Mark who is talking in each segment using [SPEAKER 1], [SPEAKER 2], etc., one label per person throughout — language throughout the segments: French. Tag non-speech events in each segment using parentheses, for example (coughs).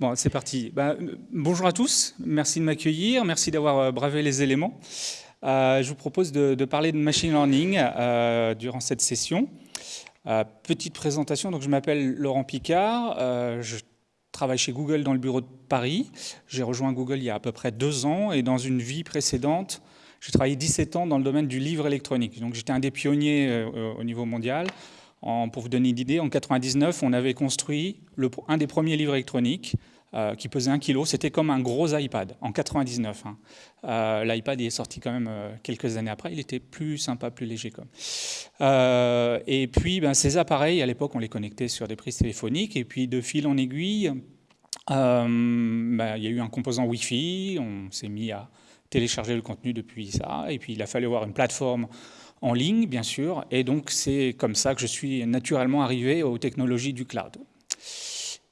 [SPEAKER 1] Bon, c'est parti. Ben, bonjour à tous, merci de m'accueillir, merci d'avoir euh, bravé les éléments. Euh, je vous propose de, parler de machine learning euh, durant cette session. petite présentation, donc je m'appelle Laurent Picard, je travaille chez Google dans le bureau de Paris. J'ai rejoint Google il y a à peu près deux ans et dans une vie précédente, j'ai travaillé 17 ans dans le domaine du livre électronique. Donc j'étais un des pionniers au niveau mondial pour vous donner une idée, en 99, on avait construit un des premiers livres électroniques euh, qui pesait 1 kg. C'était comme un gros iPad, en 99. Hein. Euh, L'iPad est sorti quand même euh, quelques années après. Il était plus sympa, plus léger. Comme. et puis, ben, ces appareils, à l'époque, on les connectait sur des prises téléphoniques. Et puis, de fil en aiguille, ben, il y a eu un composant Wi-Fi. On s'est mis à télécharger le contenu depuis ça. Et puis, il a fallu avoir une plateforme en ligne, bien sûr, et donc c'est comme ça que je suis naturellement arrivé aux technologies du cloud.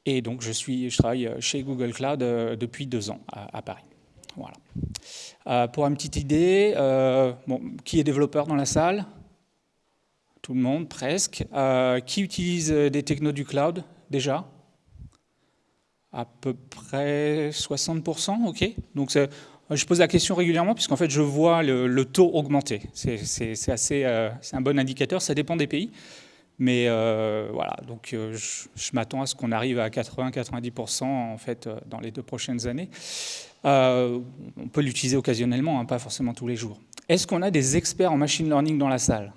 [SPEAKER 1] Et donc je, suis, je travaille chez Google Cloud euh, depuis deux ans à, Paris. Voilà. Euh, pour une petite idée, euh, qui est développeur dans la salle? Tout le monde, presque. qui utilise des technos du cloud déjà? À peu près 60%, ok? Donc je pose la question régulièrement puisqu'en fait je vois le, taux augmenter. C'est assez, euh, un bon indicateur, ça dépend des pays. Mais euh, voilà, donc euh, je, m'attends à ce qu'on arrive à 80-90% en fait dans les deux prochaines années. on peut l'utiliser occasionnellement, hein, pas forcément tous les jours. Est-ce qu'on a des experts en machine learning dans la salle?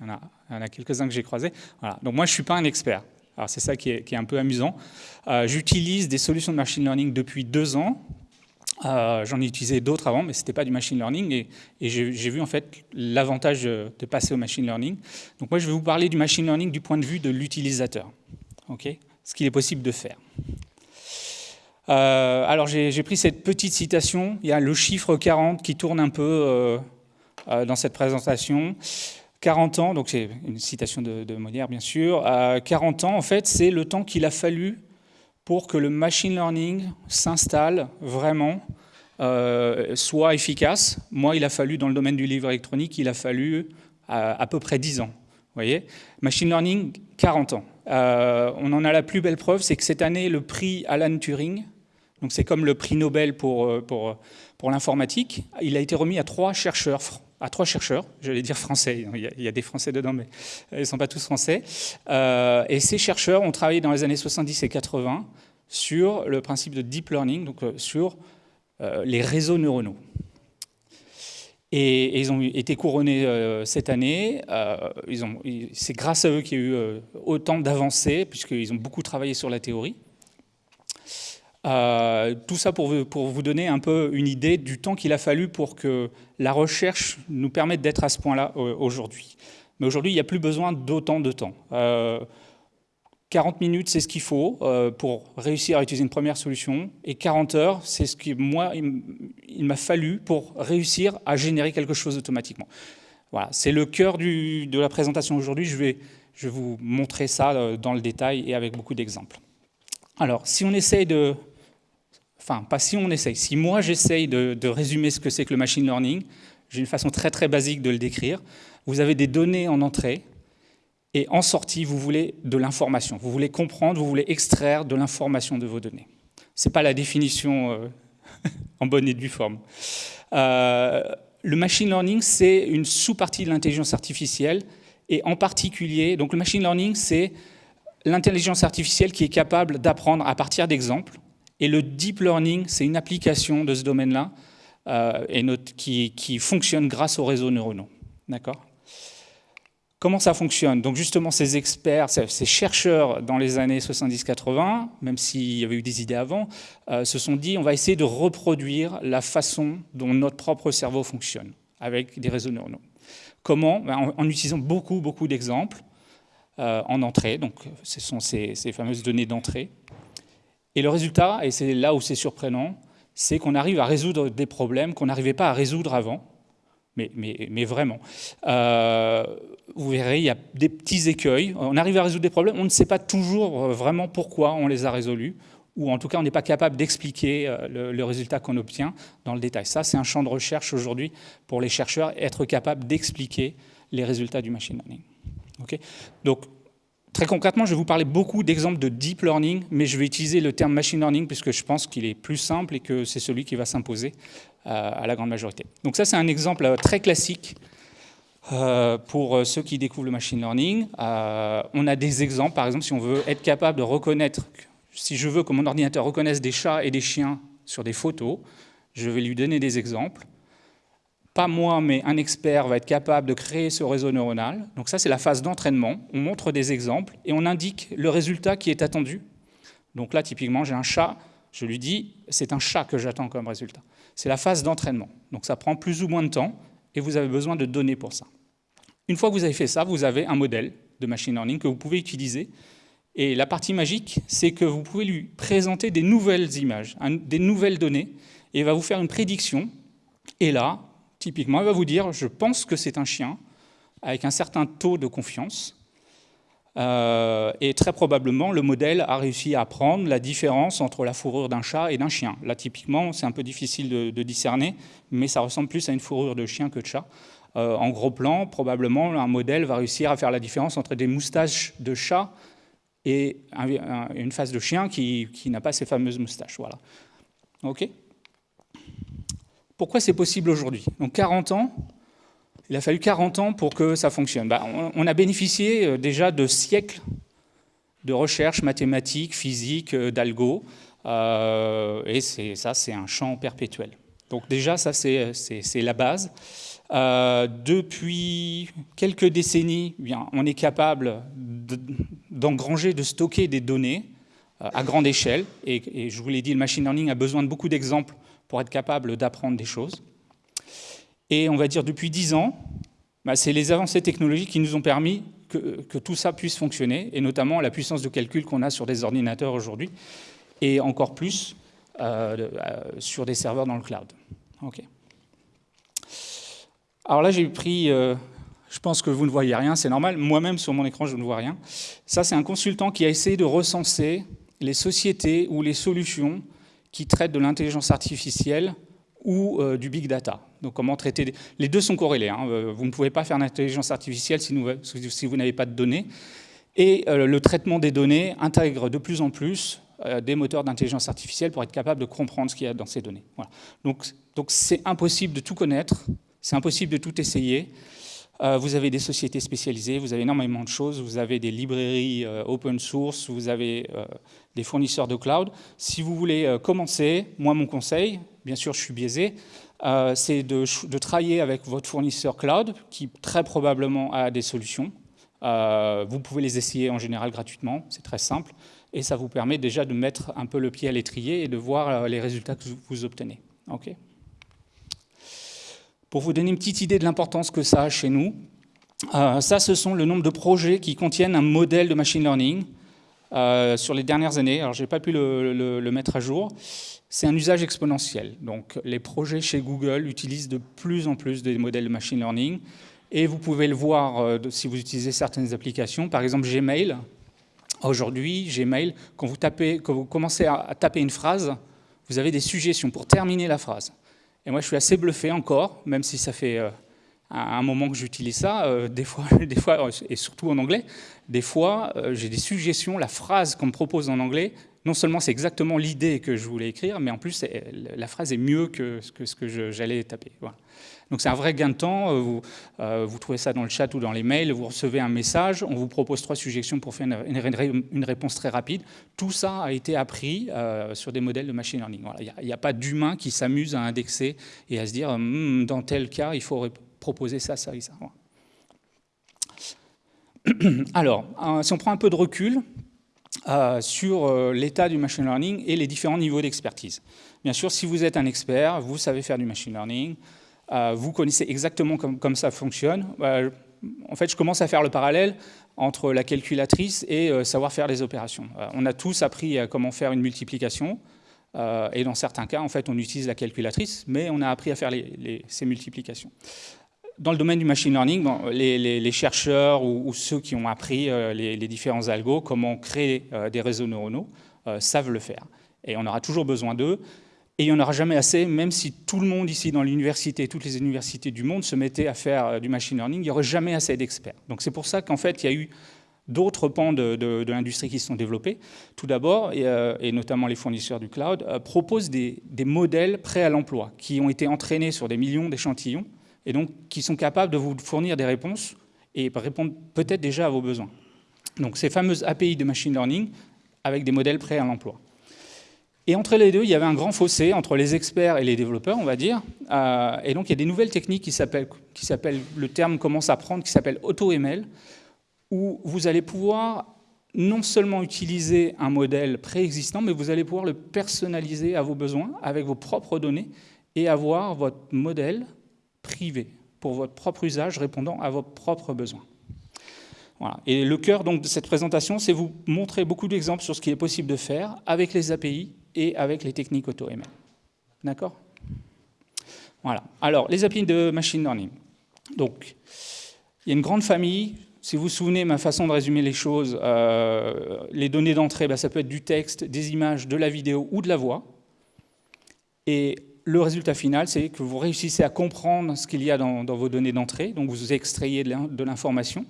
[SPEAKER 1] Il y en a, a quelques-uns que j'ai croisés. Voilà. Donc moi je ne suis pas un expert. Alors c'est ça qui est, un peu amusant. J'utilise des solutions de machine learning depuis deux ans, euh, j'en ai utilisé d'autres avant, mais ce n'était pas du machine learning. Et, j'ai vu en fait l'avantage de passer au machine learning. Donc moi, je vais vous parler du machine learning du point de vue de l'utilisateur. ce qu'il est possible de faire. Euh, alors j'ai pris cette petite citation. Il y a le chiffre 40 qui tourne un peu euh, dans cette présentation. 40 ans, donc c'est une citation de, de Molière bien sûr. 40 ans, en fait, c'est le temps qu'il a fallu pour que le machine learning s'installe vraiment, euh, soit efficace. Moi, il a fallu, dans le domaine du livre électronique, il a fallu à, peu près 10 ans. Voyez Machine learning, 40 ans. Euh, on en a la plus belle preuve, c'est que cette année, le prix Alan Turing, donc c'est comme le prix Nobel pour, euh, pour, pour l'informatique, il a été remis à trois chercheurs à trois chercheurs, j'allais dire français, il y, a, des français dedans, mais ils ne sont pas tous français. Euh, et ces chercheurs ont travaillé dans les années 70 et 80 sur le principe de deep learning, donc euh, sur euh, les réseaux neuronaux. Et, ils ont été couronnés cette année. C'est grâce à eux qu'il y a eu autant d'avancées, puisqu'ils ont beaucoup travaillé sur la théorie. Euh, tout ça pour vous, donner un peu une idée du temps qu'il a fallu pour que la recherche nous permette d'être à ce point-là euh, aujourd'hui. Mais aujourd'hui, il n'y a plus besoin d'autant de temps. 40 euh, minutes, c'est ce qu'il faut pour réussir à utiliser une première solution. Et 40 heures, c'est ce que moi, il m'a fallu pour réussir à générer quelque chose automatiquement. Voilà, c'est le cœur de la présentation aujourd'hui. Je vais, je vais vous montrer ça dans le détail et avec beaucoup d'exemples. Alors, si on essaye de enfin pas si on essaye, si moi j'essaye de, résumer ce que c'est que le machine learning, j'ai une façon très très basique de le décrire, vous avez des données en entrée, et en sortie, vous voulez de l'information. Vous voulez comprendre, vous voulez extraire de l'information de vos données. Ce n'est pas la définition euh, (laughs) en bonne et due forme. Euh, le machine learning, c'est une sous-partie de l'intelligence artificielle, et en particulier, donc le machine learning, c'est l'intelligence artificielle qui est capable d'apprendre à partir d'exemples, et le deep learning, c'est une application de ce domaine-là euh, et qui, fonctionne grâce aux réseaux neuronaux. D'accord? Comment ça fonctionne? Donc justement, ces experts, ces chercheurs dans les années 70-80, même s'il y avait eu des idées avant, euh, se sont dit on va essayer de reproduire la façon dont notre propre cerveau fonctionne avec des réseaux neuronaux. Comment? Ben, en, utilisant beaucoup, beaucoup d'exemples euh, en entrée, donc ce sont ces fameuses données d'entrée, et le résultat, et c'est là où c'est surprenant, c'est qu'on arrive à résoudre des problèmes qu'on n'arrivait pas à résoudre avant, mais, vraiment. Euh, vous verrez, il y a des petits écueils. On arrive à résoudre des problèmes, on ne sait pas toujours euh, vraiment pourquoi on les a résolus, ou en tout cas, on n'est pas capable d'expliquer euh, le, résultat qu'on obtient dans le détail. Ça, c'est un champ de recherche aujourd'hui pour les chercheurs, être capable d'expliquer les résultats du machine learning. Donc, Très concrètement, je vais vous parler beaucoup d'exemples de deep learning, mais je vais utiliser le terme machine learning puisque je pense qu'il est plus simple et que c'est celui qui va s'imposer à la grande majorité. Donc ça, c'est un exemple très classique pour ceux qui découvrent le machine learning. on a des exemples, par exemple, si on veut être capable de reconnaître, si je veux que mon ordinateur reconnaisse des chats et des chiens sur des photos, je vais lui donner des exemples pas moi, mais un expert va être capable de créer ce réseau neuronal. Donc ça, c'est la phase d'entraînement. On montre des exemples et on indique le résultat qui est attendu. Donc là, typiquement, j'ai un chat, je lui dis, c'est un chat que j'attends comme résultat. C'est la phase d'entraînement. Donc ça prend plus ou moins de temps et vous avez besoin de données pour ça. Une fois que vous avez fait ça, vous avez un modèle de machine learning que vous pouvez utiliser. Et la partie magique, c'est que vous pouvez lui présenter des nouvelles images, des nouvelles données, et il va vous faire une prédiction. Et là, Typiquement, elle va vous dire, je pense que c'est un chien, avec un certain taux de confiance, euh, et très probablement, le modèle a réussi à apprendre la différence entre la fourrure d'un chat et d'un chien. Là, typiquement, c'est un peu difficile de, discerner, mais ça ressemble plus à une fourrure de chien que de chat. Euh, en gros plan, probablement, un modèle va réussir à faire la différence entre des moustaches de chat et une face de chien qui, qui n'a pas ces fameuses moustaches. Voilà. OK? Pourquoi c'est possible aujourd'hui? Donc 40 ans, il a fallu 40 ans pour que ça fonctionne. Bah, on, a bénéficié euh, déjà de siècles de recherche mathématiques, physique, euh, d'algo, euh, et ça, c'est un champ perpétuel. Donc déjà, ça, c'est la base. depuis quelques décennies, eh on est capable d'engranger, de, stocker des données à grande échelle. Et, je vous l'ai dit, le machine learning a besoin de beaucoup d'exemples pour être capable d'apprendre des choses. Et on va dire depuis dix ans, bah, c'est les avancées technologiques qui nous ont permis que, tout ça puisse fonctionner, et notamment la puissance de calcul qu'on a sur des ordinateurs aujourd'hui, et encore plus euh, euh, sur des serveurs dans le cloud. Alors là, j'ai pris, euh, je pense que vous ne voyez rien, c'est normal, moi-même sur mon écran, je ne vois rien. Ça, c'est un consultant qui a essayé de recenser les sociétés ou les solutions qui traite de l'intelligence artificielle ou euh, du big data. Donc comment traiter... Les deux sont corrélés. Hein. Euh, vous ne pouvez pas faire l'intelligence artificielle si, vous n'avez pas de données. Et euh, le traitement des données intègre de plus en plus des moteurs d'intelligence artificielle pour être capable de comprendre ce qu'il y a dans ces données. Donc c'est impossible de tout connaître, c'est impossible de tout essayer. Euh, vous avez des sociétés spécialisées, vous avez énormément de choses, vous avez des librairies euh, open source, vous avez euh, des fournisseurs de cloud. Si vous voulez commencer, moi mon conseil, bien sûr je suis biaisé, c'est de, travailler avec votre fournisseur cloud qui très probablement a des solutions. vous pouvez les essayer en général gratuitement, c'est très simple, et ça vous permet déjà de mettre un peu le pied à l'étrier et de voir les résultats que vous obtenez. Ok? Pour vous donner une petite idée de l'importance que ça a chez nous, euh, ça, ce sont le nombre de projets qui contiennent un modèle de machine learning euh, sur les dernières années. Alors, je n'ai pas pu le, mettre à jour. C'est un usage exponentiel. Donc, les projets chez Google utilisent de plus en plus des modèles de machine learning. Et vous pouvez le voir euh, si vous utilisez certaines applications. Par exemple, Gmail. Aujourd'hui, Gmail, quand vous, tapez, quand vous commencez à taper une phrase, vous avez des suggestions pour terminer la phrase. Et moi, je suis assez bluffé encore, même si ça fait euh, un moment que j'utilise ça, euh, des, fois, (laughs) des fois, et surtout en anglais, des fois, euh, j'ai des suggestions, la phrase qu'on me propose en anglais, non seulement c'est exactement l'idée que je voulais écrire, mais en plus, la phrase est mieux que ce que, j'allais taper. Voilà. Donc c'est un vrai gain de temps. Euh, vous, euh, vous, trouvez ça dans le chat ou dans les mails, vous recevez un message, on vous propose trois suggestions pour faire une, réponse très rapide. Tout ça a été appris euh, sur des modèles de machine learning. Il n'y a, pas d'humain qui s'amuse à indexer et à se dire, hmm, dans tel cas, il faut proposer ça, ça et ça. (clears throat) Alors, si on prend un peu de recul, sur l'état du machine learning et les différents niveaux d'expertise. Bien sûr, si vous êtes un expert, vous savez faire du machine learning, euh, vous connaissez exactement comme, ça fonctionne. Euh, en fait, je commence à faire le parallèle entre la calculatrice et euh, savoir faire les opérations. on a tous appris comment faire une multiplication, et dans certains cas, en fait, on utilise la calculatrice, mais on a appris à faire ces multiplications. Dans le domaine du machine learning, les, chercheurs ou, ceux qui ont appris les, différents algos, comment créer des réseaux neuronaux, savent le faire. Et on aura toujours besoin d'eux. Et il n'y en aura jamais assez, même si tout le monde ici dans l'université, toutes les universités du monde se mettaient à faire euh, du machine learning, il n'y aurait jamais assez d'experts. Donc c'est pour ça qu'en fait, il y a eu d'autres pans de, l'industrie qui se sont développés, tout d'abord, et, euh, notamment les fournisseurs du cloud, euh, proposent des, modèles prêts à l'emploi, qui ont été entraînés sur des millions d'échantillons, et donc qui sont capables de vous fournir des réponses et répondre peut-être déjà à vos besoins. Donc ces fameuses API de machine learning avec des modèles prêts à l'emploi. Et entre les deux, il y avait un grand fossé entre les experts et les développeurs, on va dire. Euh, et donc il y a des nouvelles techniques qui s'appellent, le terme commence à prendre, qui s'appelle AutoML, où vous allez pouvoir non seulement utiliser un modèle préexistant, mais vous allez pouvoir le personnaliser à vos besoins, avec vos propres données, et avoir votre modèle privé, pour votre propre usage, répondant à vos propres besoins. Voilà. Et le cœur donc, de cette présentation, c'est vous montrer beaucoup d'exemples sur ce qui est possible de faire avec les API et avec les techniques AutoML. D'accord? Voilà. Alors, les API de machine learning. Donc, il y a une grande famille, si vous vous souvenez, ma façon de résumer les choses, euh, les données d'entrée, bah, ça peut être du texte, des images, de la vidéo ou de la voix. Et le résultat final, c'est que vous réussissez à comprendre ce qu'il y a dans, vos données d'entrée, donc vous extrayez de l'information.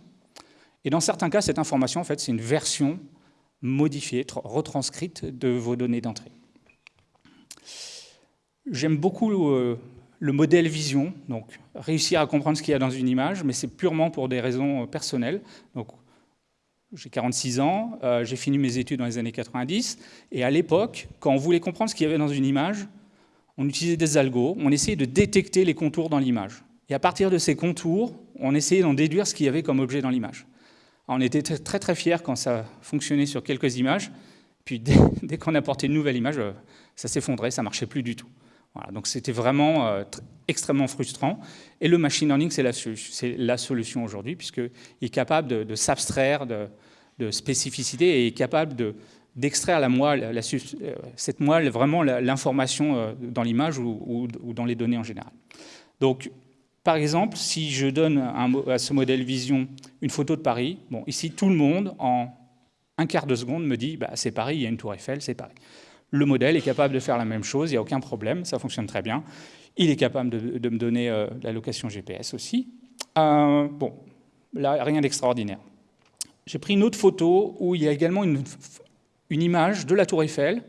[SPEAKER 1] Et dans certains cas, cette information, en fait, c'est une version modifiée, retranscrite de vos données d'entrée. J'aime beaucoup euh, le modèle vision, donc réussir à comprendre ce qu'il y a dans une image, mais c'est purement pour des raisons euh, personnelles. Donc, j'ai 46 ans, euh, j'ai fini mes études dans les années 90, et à l'époque, quand on voulait comprendre ce qu'il y avait dans une image, on utilisait des algos, on essayait de détecter les contours dans l'image. Et à partir de ces contours, on essayait d'en déduire ce qu'il y avait comme objet dans l'image. On était très très fiers quand ça fonctionnait sur quelques images, puis dès, (laughs) qu'on apportait une nouvelle image, ça s'effondrait, ça marchait plus du tout donc c'était vraiment euh, extrêmement frustrant. Et le machine learning, c'est la, solution aujourd'hui, puisqu'il est capable de, s'abstraire de, spécificité et est capable d'extraire la moelle, cette moelle, vraiment l'information euh, dans l'image ou, dans les données en général. Donc, par exemple, si je donne à ce modèle vision une photo de Paris, bon, ici, tout le monde, en un quart de seconde, me dit bah, c'est Paris, il y a une tour Eiffel, c'est Paris. Le modèle est capable de faire la même chose, il n'y a aucun problème, ça fonctionne très bien. Il est capable de, me donner euh, la location GPS aussi. Euh, bon, là, rien d'extraordinaire. J'ai pris une autre photo où il y a également une, image de la tour Eiffel,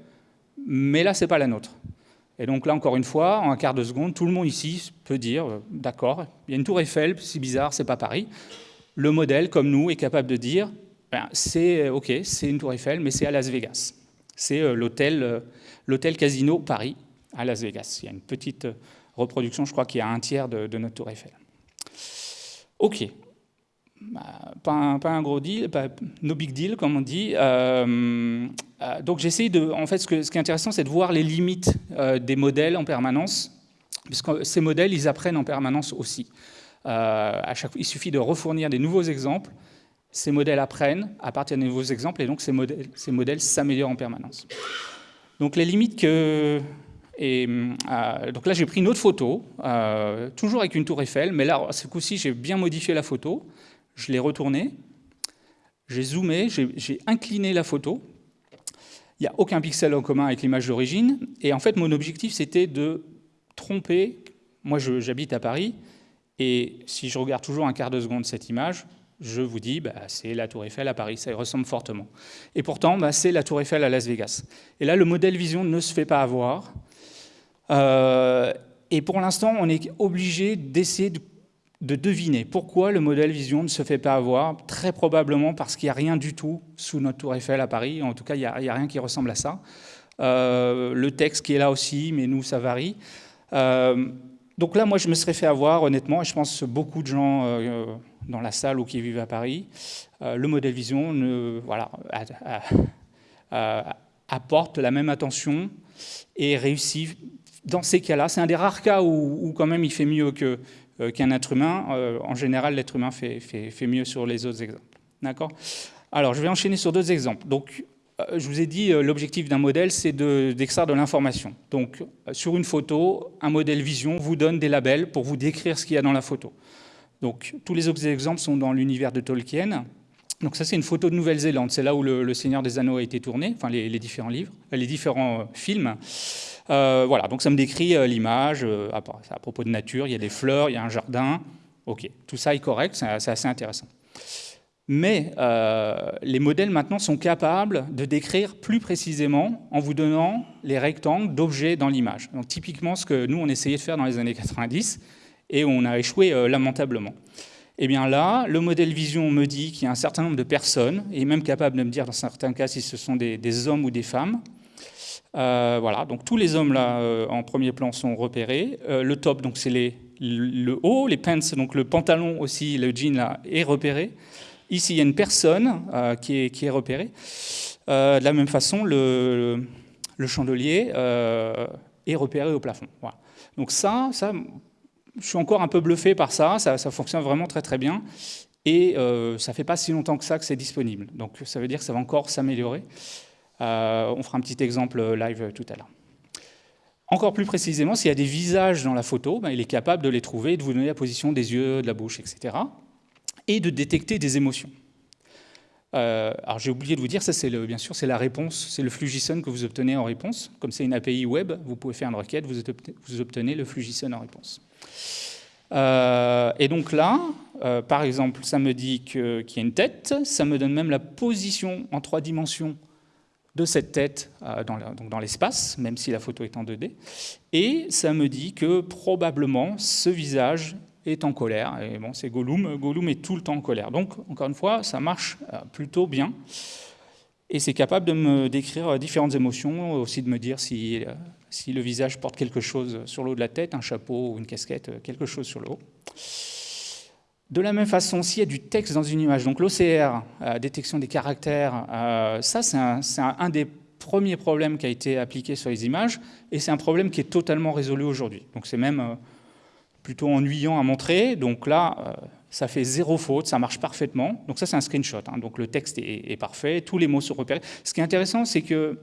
[SPEAKER 1] mais là, ce n'est pas la nôtre. Et donc là, encore une fois, en un quart de seconde, tout le monde ici peut dire, euh, d'accord, il y a une tour Eiffel, c'est bizarre, c'est pas Paris. Le modèle, comme nous, est capable de dire, ben, c'est ok, c'est une tour Eiffel, mais c'est à Las Vegas. C'est euh, euh, l'hôtel Casino Paris à Las Vegas. Il y a une petite euh, reproduction, je crois qu'il y a un tiers de, notre tour Eiffel. Ok, pas, un, gros deal, no big deal comme on dit. donc j'essaye de, en fait, ce, qui est intéressant, c'est de voir les limites des modèles en permanence, puisque ces modèles, ils apprennent en permanence aussi. à chaque, il suffit de refournir des nouveaux exemples ces modèles apprennent à partir de nouveaux exemples et donc ces modèles s'améliorent en permanence. Donc les limites que... Et, euh, donc là j'ai pris une autre photo, euh, toujours avec une tour Eiffel, mais là ce coup-ci j'ai bien modifié la photo, je l'ai retournée, j'ai zoomé, j'ai incliné la photo, il n'y a aucun pixel en commun avec l'image d'origine, et en fait mon objectif c'était de tromper, moi j'habite à Paris, et si je regarde toujours un quart de seconde cette image, je vous dis, bah, c'est la Tour Eiffel à Paris, ça y ressemble fortement. Et pourtant, bah, c'est la Tour Eiffel à Las Vegas. Et là, le modèle vision ne se fait pas avoir. Euh, et pour l'instant, on est obligé d'essayer de, deviner pourquoi le modèle vision ne se fait pas avoir. Très probablement parce qu'il n'y a rien du tout sous notre Tour Eiffel à Paris. En tout cas, il n'y a, rien qui ressemble à ça. Euh, le texte qui est là aussi, mais nous, ça varie. Euh, donc là, moi, je me serais fait avoir, honnêtement, et je pense que beaucoup de gens euh, dans la salle ou qui vivent à Paris, le modèle vision voilà, apporte la même attention et réussit dans ces cas-là. C'est un des rares cas où, quand même il fait mieux euh, qu'un être humain. en général, l'être humain fait, fait, fait, mieux sur les autres exemples. D'accord? Alors, je vais enchaîner sur d'autres exemples. Donc, euh, je vous ai dit, euh, l'objectif d'un modèle, c'est d'extraire de, l'information. Donc, euh, sur une photo, un modèle vision vous donne des labels pour vous décrire ce qu'il y a dans la photo. Donc, tous les autres exemples sont dans l'univers de Tolkien. Donc ça, c'est une photo de Nouvelle-Zélande. C'est là où le, Seigneur des Anneaux a été tourné, enfin les, différents livres, les différents films. Voilà, donc ça me décrit l'image, à, à propos de nature, il y a des fleurs, il y a un jardin. Ok, tout ça est correct, c'est assez intéressant. Mais euh, les modèles maintenant sont capables de décrire plus précisément en vous donnant les rectangles d'objets dans l'image. Donc typiquement ce que nous on essayait de faire dans les années 90 et on a échoué euh, lamentablement. Et eh bien là, le modèle vision me dit qu'il y a un certain nombre de personnes, et même capable de me dire dans certains cas si ce sont des, hommes ou des femmes. Euh, voilà, donc tous les hommes là en premier plan sont repérés. le top, donc c'est le haut, les pants, donc le pantalon aussi, le jean là est repéré. Ici, il y a une personne euh, qui, est, repérée. Euh, de la même façon, le, chandelier euh, est repéré au plafond. Donc ça, ça, je suis encore un peu bluffé par ça, ça, fonctionne vraiment très très bien. Et ça fait pas si longtemps que ça que c'est disponible. Donc ça veut dire que ça va encore s'améliorer. On fera un petit exemple live tout à l'heure. Encore plus précisément, s'il y a des visages dans la photo, ben, il est capable de les trouver, de vous donner la position des yeux, de la bouche, etc et de détecter des émotions. Euh, alors j'ai oublié de vous dire, ça c'est bien sûr c'est la réponse, c'est le flux JSON que vous obtenez en réponse. Comme c'est une API web, vous pouvez faire une requête, vous obtenez, le flux JSON en réponse. Euh, et donc là, euh, par exemple, ça me dit qu'il y a une tête, ça me donne même la position en trois dimensions de cette tête dans l'espace, même si la photo est en 2D, et ça me dit que probablement ce visage est en colère. Et bon, c'est Gollum. Gollum est tout le temps en colère. Donc, encore une fois, ça marche euh, plutôt bien. Et c'est capable de me décrire euh, différentes émotions, aussi de me dire si, euh, si le visage porte quelque chose sur le haut de la tête, un chapeau ou une casquette, quelque chose sur le haut. De la même façon, s'il y a du texte dans une image, donc l'OCR, détection des caractères, ça c'est un, des premiers problèmes qui a été appliqué sur les images, et c'est un problème qui est totalement résolu aujourd'hui. Donc c'est même plutôt ennuyant à montrer. Donc là, euh, ça fait zéro faute, ça marche parfaitement. Donc ça, c'est un screenshot. Hein. Donc le texte est, parfait, tous les mots sont repérés. Ce qui est intéressant, c'est que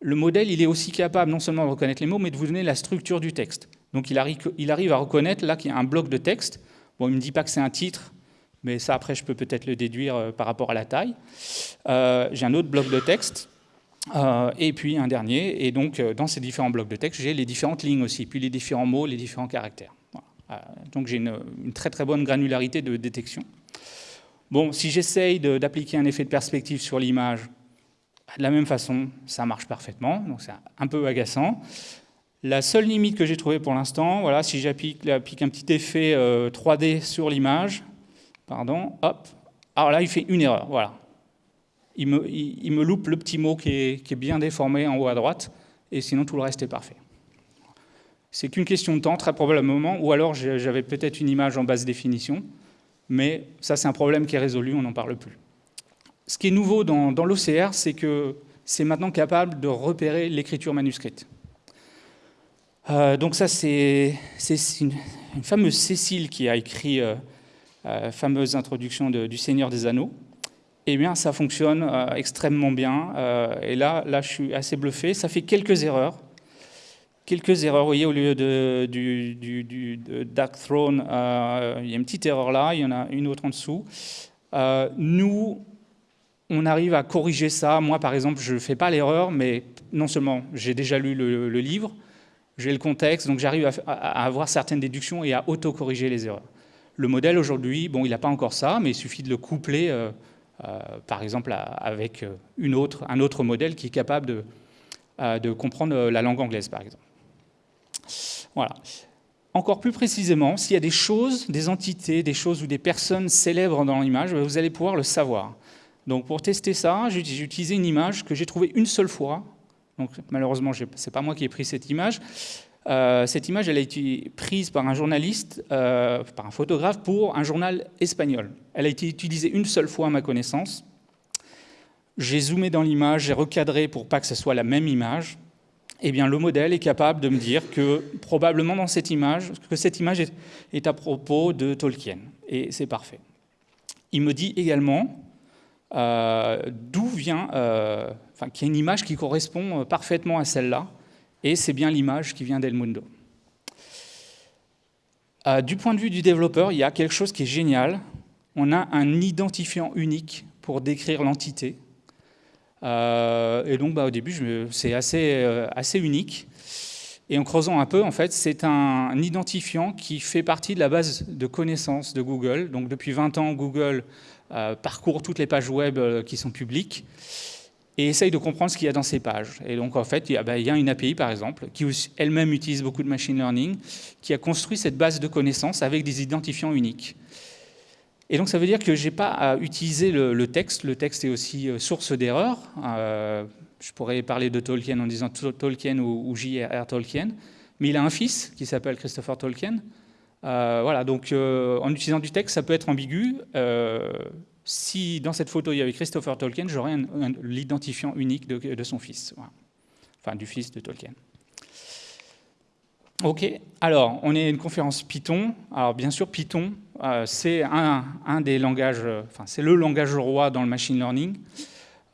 [SPEAKER 1] le modèle, il est aussi capable non seulement de reconnaître les mots, mais de vous donner la structure du texte. Donc il arrive, il arrive à reconnaître là qu'il y a un bloc de texte. Bon, il ne me dit pas que c'est un titre, mais ça, après, je peux peut-être le déduire euh, par rapport à la taille. Euh, j'ai un autre bloc de texte. et puis un dernier, et donc dans ces différents blocs de texte, j'ai les différentes lignes aussi, puis les différents mots, les différents caractères. Euh, donc j'ai une, très très bonne granularité de détection. Bon, si j'essaye d'appliquer un effet de perspective sur l'image, de la même façon, ça marche parfaitement, donc c'est un peu agaçant. La seule limite que j'ai trouvée pour l'instant, voilà, si j'applique un petit effet 3D euh, sur l'image, pardon, hop, alors là il fait une erreur, voilà. Il me, loupe le petit mot qui est, qui est bien déformé en haut à droite, et sinon tout le reste est parfait. C'est qu'une question de temps, très probablement, ou alors j'avais peut-être une image en basse définition, mais ça c'est un problème qui est résolu, on n'en parle plus. Ce qui est nouveau dans, l'OCR, c'est que c'est maintenant capable de repérer l'écriture manuscrite. Euh, donc ça, c'est une, fameuse Cécile qui a écrit euh, euh, fameuse introduction du Seigneur des Anneaux. Eh bien, ça fonctionne euh, extrêmement bien. et là, là, je suis assez bluffé. Ça fait quelques erreurs, quelques erreurs. Vous voyez, au lieu de, du, Dark Throne, il y a une petite erreur là, il y en a une autre en dessous. Nous, on arrive à corriger ça. Moi, par exemple, je ne fais pas l'erreur, mais non seulement j'ai déjà lu le, livre, j'ai le contexte, donc j'arrive à, avoir certaines déductions et à auto-corriger les erreurs. Le modèle aujourd'hui, bon, il n'a pas encore ça, mais il suffit de le coupler, euh, par exemple, avec une autre, un autre modèle qui est capable de, de comprendre la langue anglaise, par exemple. Voilà. Encore plus précisément, s'il y a des choses, des entités, des choses ou des personnes célèbres dans l'image, vous allez pouvoir le savoir. Donc pour tester ça, j'ai utilisé une image que j'ai trouvée une seule fois. Malheureusement, ce n'est pas moi qui ai pris cette image. Euh, cette image, a été prise par un journaliste, euh, par un photographe, pour un journal espagnol. Elle a été utilisée une seule fois à ma connaissance. J'ai zoomé dans l'image, j'ai recadré pour pas que ce soit la même image eh bien, le modèle est capable de me dire que probablement dans cette image, que cette image est, à propos de Tolkien. Et c'est parfait. Il me dit également euh, d'où vient, euh, enfin, qu'il y a une image qui correspond parfaitement à celle-là, et c'est bien l'image qui vient d'El Mundo. Euh, du point de vue du développeur, il y a quelque chose qui est génial. On a un identifiant unique pour décrire l'entité, euh, et donc, bah, au début, c'est assez, euh, assez unique. Et en creusant un peu, en fait, c'est un, identifiant qui fait partie de la base de connaissances de Google. Donc, depuis 20 ans, Google parcourt toutes les pages web qui sont publiques et essaye de comprendre ce qu'il y a dans ces pages. Et donc, en fait, il y a, ben, une API, par exemple, qui elle-même utilise beaucoup de machine learning, qui a construit cette base de connaissances avec des identifiants uniques. Et donc, ça veut dire que je n'ai pas à utiliser le, texte. Le texte est aussi euh, source d'erreurs. Euh, je pourrais parler de Tolkien en disant Tolkien ou, J.R.R. Tolkien. Mais il a un fils qui s'appelle Christopher Tolkien. Euh, voilà, donc en utilisant du texte, ça peut être ambigu si dans cette photo il y avait Christopher Tolkien, j'aurais l'identifiant unique de, son fils, enfin du fils de Tolkien. Ok, alors on est une conférence Python. Alors bien sûr, Python, euh, c'est un, des langages, enfin c'est le langage roi dans le machine learning.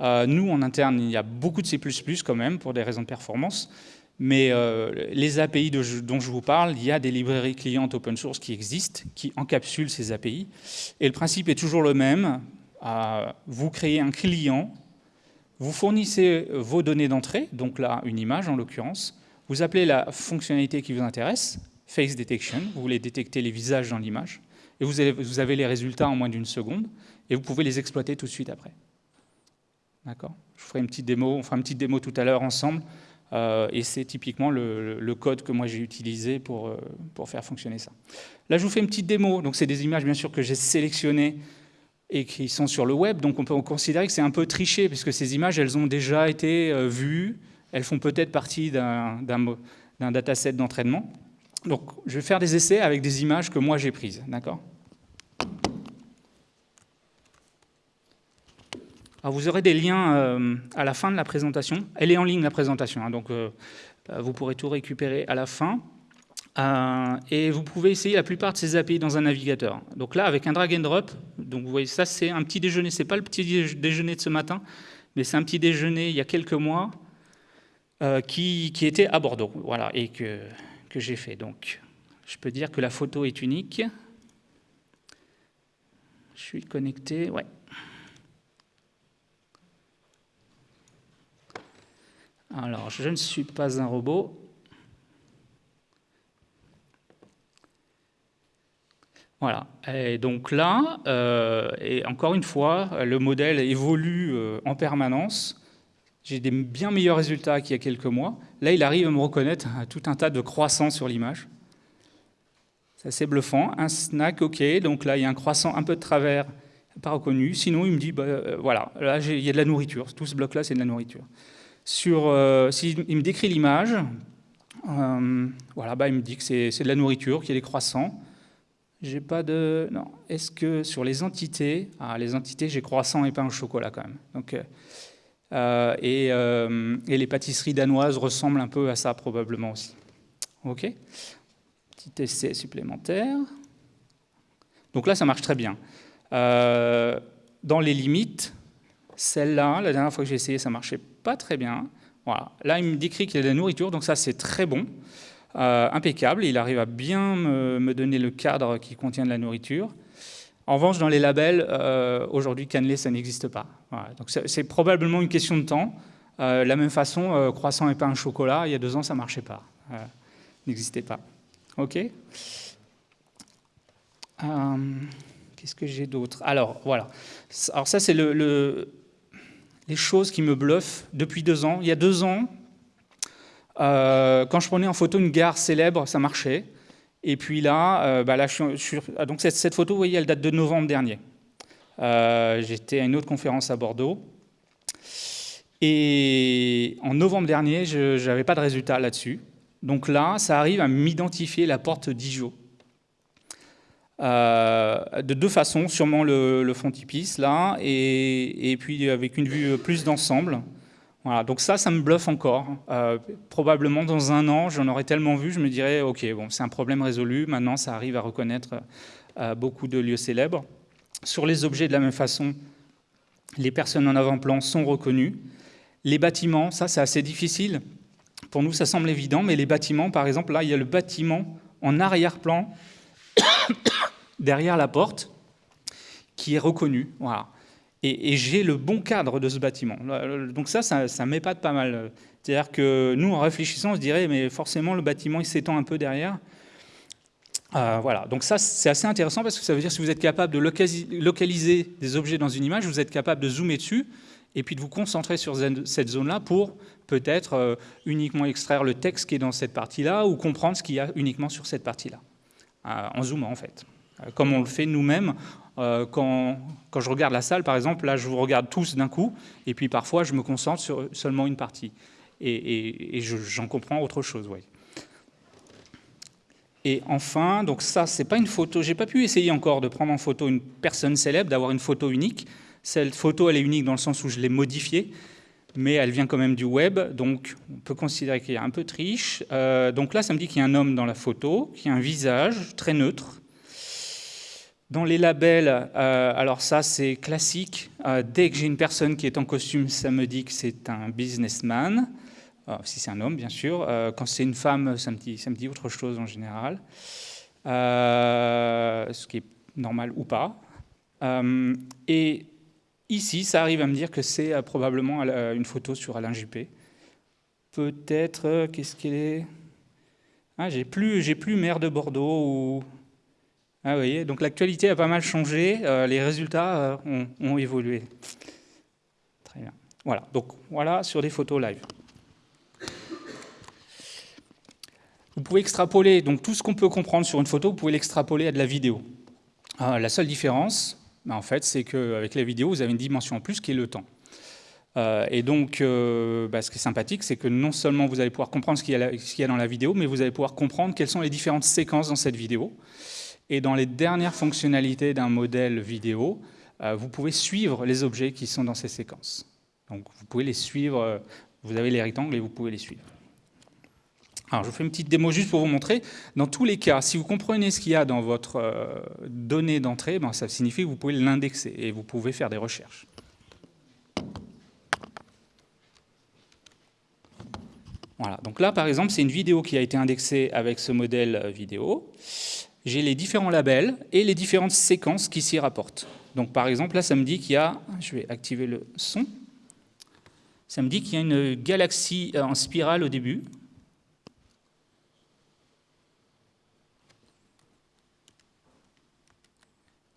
[SPEAKER 1] Euh, nous, en interne, il y a beaucoup de C++ quand même, pour des raisons de performance. Mais euh, les API dont je vous parle, il y a des librairies clientes open source qui existent, qui encapsulent ces API. Et le principe est toujours le même. Euh, vous créez un client, vous fournissez vos données d'entrée, donc là, une image en l'occurrence. Vous appelez la fonctionnalité qui vous intéresse, face detection, vous voulez détecter les visages dans l'image. Et vous avez, vous avez les résultats en moins d'une seconde, et vous pouvez les exploiter tout de suite après. D'accord? Je ferai une petite démo, on fera une petite démo tout à l'heure ensemble. Euh, et c'est typiquement le, code que moi j'ai utilisé pour, euh, pour faire fonctionner ça. Là, je vous fais une petite démo. Donc, c'est des images, bien sûr, que j'ai sélectionnées et qui sont sur le web. Donc, on peut considérer que c'est un peu triché, puisque ces images, elles ont déjà été euh, vues. Elles font peut-être partie d'un dataset d'entraînement. Donc, je vais faire des essais avec des images que moi j'ai prises. D'accord? Vous aurez des liens euh, à la fin de la présentation. Elle est en ligne, la présentation, hein, donc euh, euh, vous pourrez tout récupérer à la fin. et vous pouvez essayer la plupart de ces API dans un navigateur. Donc là, avec un drag and drop, donc vous voyez, ça c'est un petit déjeuner, c'est pas le petit déjeuner de ce matin, mais c'est un petit déjeuner il y a quelques mois qui, qui, était à Bordeaux, voilà, et que, que j'ai fait. Donc, je peux dire que la photo est unique. Je suis connecté, ouais. Alors, je ne suis pas un robot. Voilà. Et donc là, euh, et encore une fois, le modèle évolue euh, en permanence. J'ai des bien meilleurs résultats qu'il y a quelques mois. Là, il arrive à me reconnaître tout un tas de croissants sur l'image. C'est assez bluffant. Un snack, OK. Donc là, il y a un croissant un peu de travers, pas reconnu. Sinon, il me dit, bah, euh, voilà, là, il y a de la nourriture. Tout ce bloc-là, c'est de la nourriture sur, euh, s'il me décrit l'image, euh, voilà, bah, il me dit que c'est de la nourriture, qu'il y a des croissants. J'ai pas de... Non. Est-ce que sur les entités... Ah, les entités, j'ai croissant et pain au chocolat quand même. Donc, euh, et, et, les pâtisseries danoises ressemblent un peu à ça probablement aussi. OK Petit essai supplémentaire. Donc là, ça marche très bien. dans les limites, celle-là, la dernière fois que j'ai essayé, ça marchait pas très bien. Voilà. Là, il me décrit qu'il y a de la nourriture, donc ça, c'est très bon, euh, impeccable. Il arrive à bien me, donner le cadre qui contient de la nourriture. En revanche, dans les labels, euh, aujourd'hui, cannelé, ça n'existe pas. Donc c'est probablement une question de temps. Euh, la même façon, croissant et pain au chocolat, il y a deux ans, ça ne marchait pas. n'existait pas. OK Qu'est-ce que j'ai d'autre? Alors, voilà. Alors ça, c'est le les choses qui me bluffent depuis deux ans. Il y a deux ans, euh, quand je prenais en photo une gare célèbre, ça marchait. Et puis là, euh, bah ah, donc cette, photo, vous voyez, elle date de novembre dernier. Euh, j'étais à une autre conférence à Bordeaux. Et en novembre dernier, je n'avais pas de résultat là-dessus. Donc là, ça arrive à m'identifier la porte d'Ijo. Euh, de deux façons, sûrement le, le frontispice là, et, puis avec une vue plus d'ensemble. Voilà, donc ça, ça me bluffe encore. Euh, probablement dans un an, j'en aurais tellement vu, je me dirais, ok, bon, c'est un problème résolu. Maintenant, ça arrive à reconnaître euh, beaucoup de lieux célèbres. Sur les objets, de la même façon, les personnes en avant-plan sont reconnues. Les bâtiments, ça, c'est assez difficile. Pour nous, ça semble évident, mais les bâtiments, par exemple, là, il y a le bâtiment en arrière-plan (coughs) derrière la porte qui est reconnu. Voilà. Et, j'ai le bon cadre de ce bâtiment. Donc ça, ça, ça m'épate pas mal. C'est-à-dire que nous, en réfléchissant, on se dirait, mais forcément, le bâtiment, il s'étend un peu derrière. voilà, donc ça c'est assez intéressant parce que ça veut dire que si vous êtes capable de localiser des objets dans une image, vous êtes capable de zoomer dessus et puis de vous concentrer sur cette zone-là pour peut-être euh, uniquement extraire le texte qui est dans cette partie-là ou comprendre ce qu'il y a uniquement sur cette partie-là, euh, en zoomant en fait. Euh, comme on le fait nous-mêmes quand, quand, je regarde la salle, par exemple, là je vous regarde tous d'un coup, et puis parfois je me concentre sur seulement une partie, et, j'en comprends autre chose. Ouais. Et enfin, donc ça, c'est pas une photo. J'ai pas pu essayer encore de prendre en photo une personne célèbre, d'avoir une photo unique. Cette photo, elle est unique dans le sens où je l'ai modifiée, mais elle vient quand même du web, donc on peut considérer qu'il y a un peu de triche. Euh, donc là, ça me dit qu'il y a un homme dans la photo, qui a un visage très neutre. Dans les labels, euh, alors ça c'est classique, euh, dès que j'ai une personne qui est en costume, ça me dit que c'est un businessman, si c'est un homme bien sûr, quand c'est une femme, ça me, dit, ça me dit autre chose en général, ce qui est normal ou pas. et Ici, ça arrive à me dire que c'est euh, probablement une photo sur Alain Juppé. Peut-être, euh, qu'est-ce qu'il est? Ah, J'ai plus, plus maire de Bordeaux ou... Ah, vous voyez, donc l'actualité a pas mal changé, euh, les résultats ont, évolué. Très bien. Voilà, donc voilà sur des photos live. Vous pouvez extrapoler, donc tout ce qu'on peut comprendre sur une photo, vous pouvez l'extrapoler à de la vidéo. la seule différence, en fait, c'est qu'avec la vidéo, vous avez une dimension en plus qui est le temps. Euh, et donc, euh, bah, ce qui est sympathique, c'est que non seulement vous allez pouvoir comprendre ce qu'il y, a dans la vidéo, mais vous allez pouvoir comprendre quelles sont les différentes séquences dans cette vidéo. Et dans les dernières fonctionnalités d'un modèle vidéo, euh, vous pouvez suivre les objets qui sont dans ces séquences. Donc, vous pouvez les suivre, vous avez les rectangles et vous pouvez les suivre. Alors, je vous fais une petite démo juste pour vous montrer. Dans tous les cas, si vous comprenez ce qu'il y a dans votre euh, donnée d'entrée, ben, ça signifie que vous pouvez l'indexer et vous pouvez faire des recherches. Voilà, donc là, par exemple, c'est une vidéo qui a été indexée avec ce modèle euh, vidéo. J'ai les différents labels et les différentes séquences qui s'y rapportent. Donc, par exemple, là, ça me dit qu'il y a... Je vais activer le son. Ça me dit qu'il y a une galaxie euh, en spirale au début.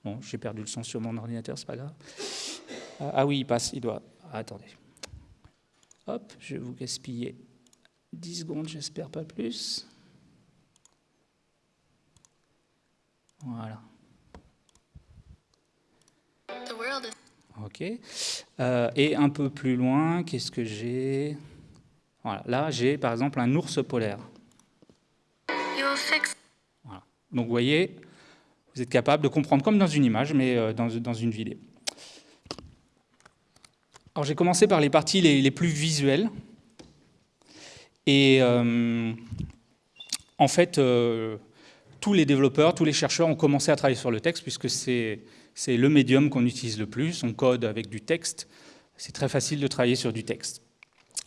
[SPEAKER 1] Bon, j'ai perdu le son sur mon ordinateur, c'est pas grave. Ah, ah oui, il passe, il doit... Ah, attendez. Hop, je vais vous gaspiller 10 secondes, j'espère pas plus. Voilà. Ok. Euh, et un peu plus loin, qu'est-ce que j'ai? Voilà. Là, j'ai par exemple un ours polaire. Voilà. Donc, vous voyez, vous êtes capable de comprendre comme dans une image, mais euh, dans, une vidéo. Alors j'ai commencé par les parties les, plus visuelles. Et euh, en fait, euh, tous les développeurs, tous les chercheurs ont commencé à travailler sur le texte, puisque c'est le médium qu'on utilise le plus. On code avec du texte. C'est très facile de travailler sur du texte.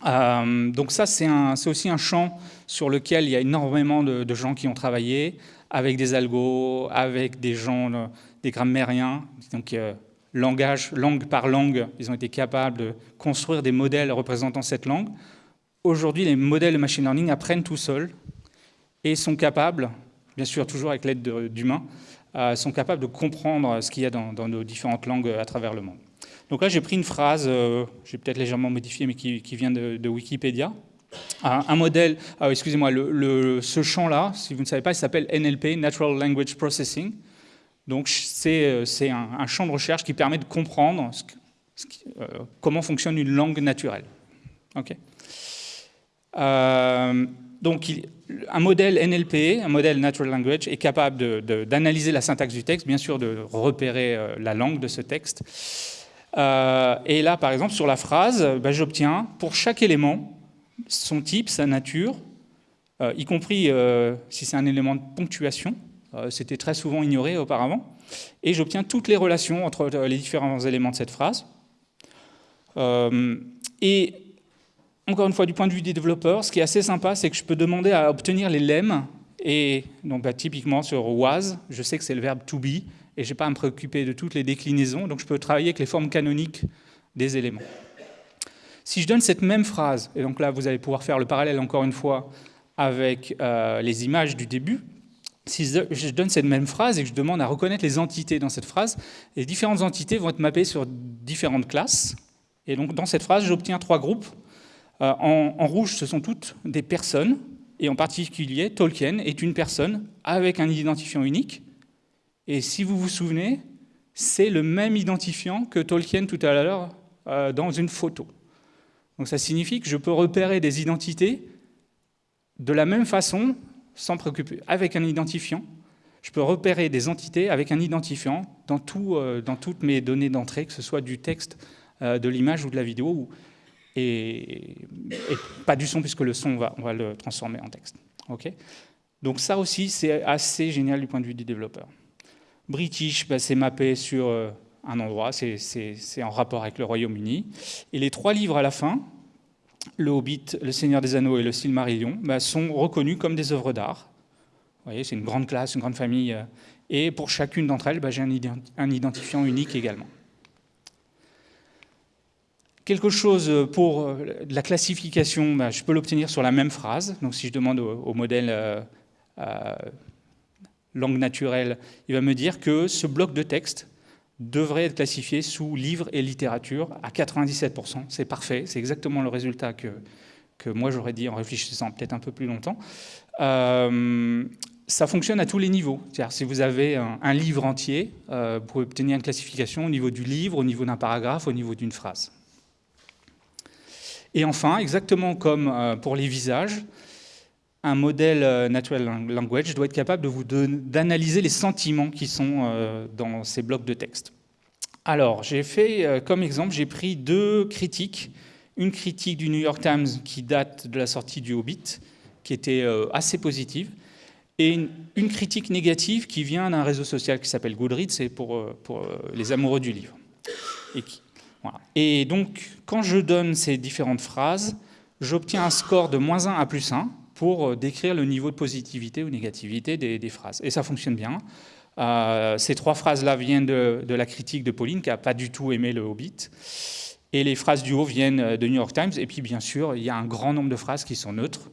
[SPEAKER 1] donc ça, c'est aussi un champ sur lequel il y a énormément de, de gens qui ont travaillé avec des algos, avec des gens, euh, des grammairiens, donc euh, langage, langue par langue, ils ont été capables de construire des modèles représentant cette langue. Aujourd'hui, les modèles de machine learning apprennent tout seuls et sont capables, bien sûr toujours avec l'aide d'humains, euh, sont capables de comprendre ce qu'il y a dans, nos différentes langues à travers le monde. Donc là, j'ai pris une phrase, j'ai peut-être légèrement modifié, mais qui, vient de Wikipédia, un, modèle, ah, excusez-moi, ce champ-là, si vous ne savez pas, il s'appelle NLP, Natural Language Processing. Donc c'est euh, un, champ de recherche qui permet de comprendre euh, comment fonctionne une langue naturelle. Euh, donc un modèle NLP, un modèle Natural Language, est capable d'analyser la syntaxe du texte, bien sûr de repérer la langue de ce texte. et là, par exemple, sur la phrase, ben, j'obtiens pour chaque élément son type, sa nature, euh, y compris euh, si c'est un élément de ponctuation, euh, c'était très souvent ignoré auparavant, et j'obtiens toutes les relations entre les différents éléments de cette phrase. et encore une fois, du point de vue des développeurs, ce qui est assez sympa, c'est que je peux demander à obtenir les lemmes, et donc bah, typiquement sur was, je sais que c'est le verbe to be, et je n'ai pas à me préoccuper de toutes les déclinaisons, donc je peux travailler avec les formes canoniques des éléments. Si je donne cette même phrase, et donc là vous allez pouvoir faire le parallèle encore une fois avec euh, les images du début, si je donne cette même phrase et que je demande à reconnaître les entités dans cette phrase, les différentes entités vont être mappées sur différentes classes. Et donc dans cette phrase, j'obtiens trois groupes. Euh, en, rouge, ce sont toutes des personnes, et en particulier, Tolkien est une personne avec un identifiant unique. Et si vous vous souvenez, c'est le même identifiant que Tolkien tout à l'heure euh, dans une photo. Donc ça signifie que je peux repérer des identités de la même façon sans préoccuper, avec un identifiant, je peux repérer des entités avec un identifiant dans, euh, toutes mes données d'entrée, que ce soit du texte, euh, de l'image ou de la vidéo, et, pas du son, puisque le son, on va, le transformer en texte. Donc ça aussi, c'est assez génial du point de vue du développeur. British, bah, c'est mappé sur euh, un endroit, c'est en rapport avec le Royaume-Uni. Et les trois livres à la fin, le Hobbit, le Seigneur des Anneaux et le Silmarillion bah, sont reconnus comme des œuvres d'art. Vous voyez, c'est une grande classe, une grande famille. Euh, et pour chacune d'entre elles, bah, j'ai un, identifiant unique également. Quelque chose pour euh, la classification, bah, je peux l'obtenir sur la même phrase. Donc si je demande au, modèle euh, langue naturelle, il va me dire que ce bloc de texte devrait être classifié sous livre et littérature à 97%. C'est parfait, c'est exactement le résultat que, que moi j'aurais dit en réfléchissant peut-être un peu plus longtemps. Euh, ça fonctionne à tous les niveaux. Si vous avez un, livre entier, euh, vous pouvez obtenir une classification au niveau du livre, au niveau d'un paragraphe, au niveau d'une phrase. Et enfin, exactement comme euh, pour les visages, un modèle euh, natural language doit être capable d'analyser les sentiments qui sont euh, dans ces blocs de texte. Alors, j'ai fait euh, comme exemple, j'ai pris deux critiques. Une critique du New York Times qui date de la sortie du Hobbit, qui était assez positive, et une, critique négative qui vient d'un réseau social qui s'appelle Goodreads, c'est pour, pour les amoureux du livre. Et, et donc, quand je donne ces différentes phrases, j'obtiens un score de moins 1 à plus 1, pour euh, décrire le niveau de positivité ou négativité des, phrases. Et ça fonctionne bien. Euh, ces trois phrases-là viennent de, la critique de Pauline, qui n'a pas du tout aimé le Hobbit. Et les phrases du haut viennent de New York Times. Et puis, bien sûr, il y a un grand nombre de phrases qui sont neutres.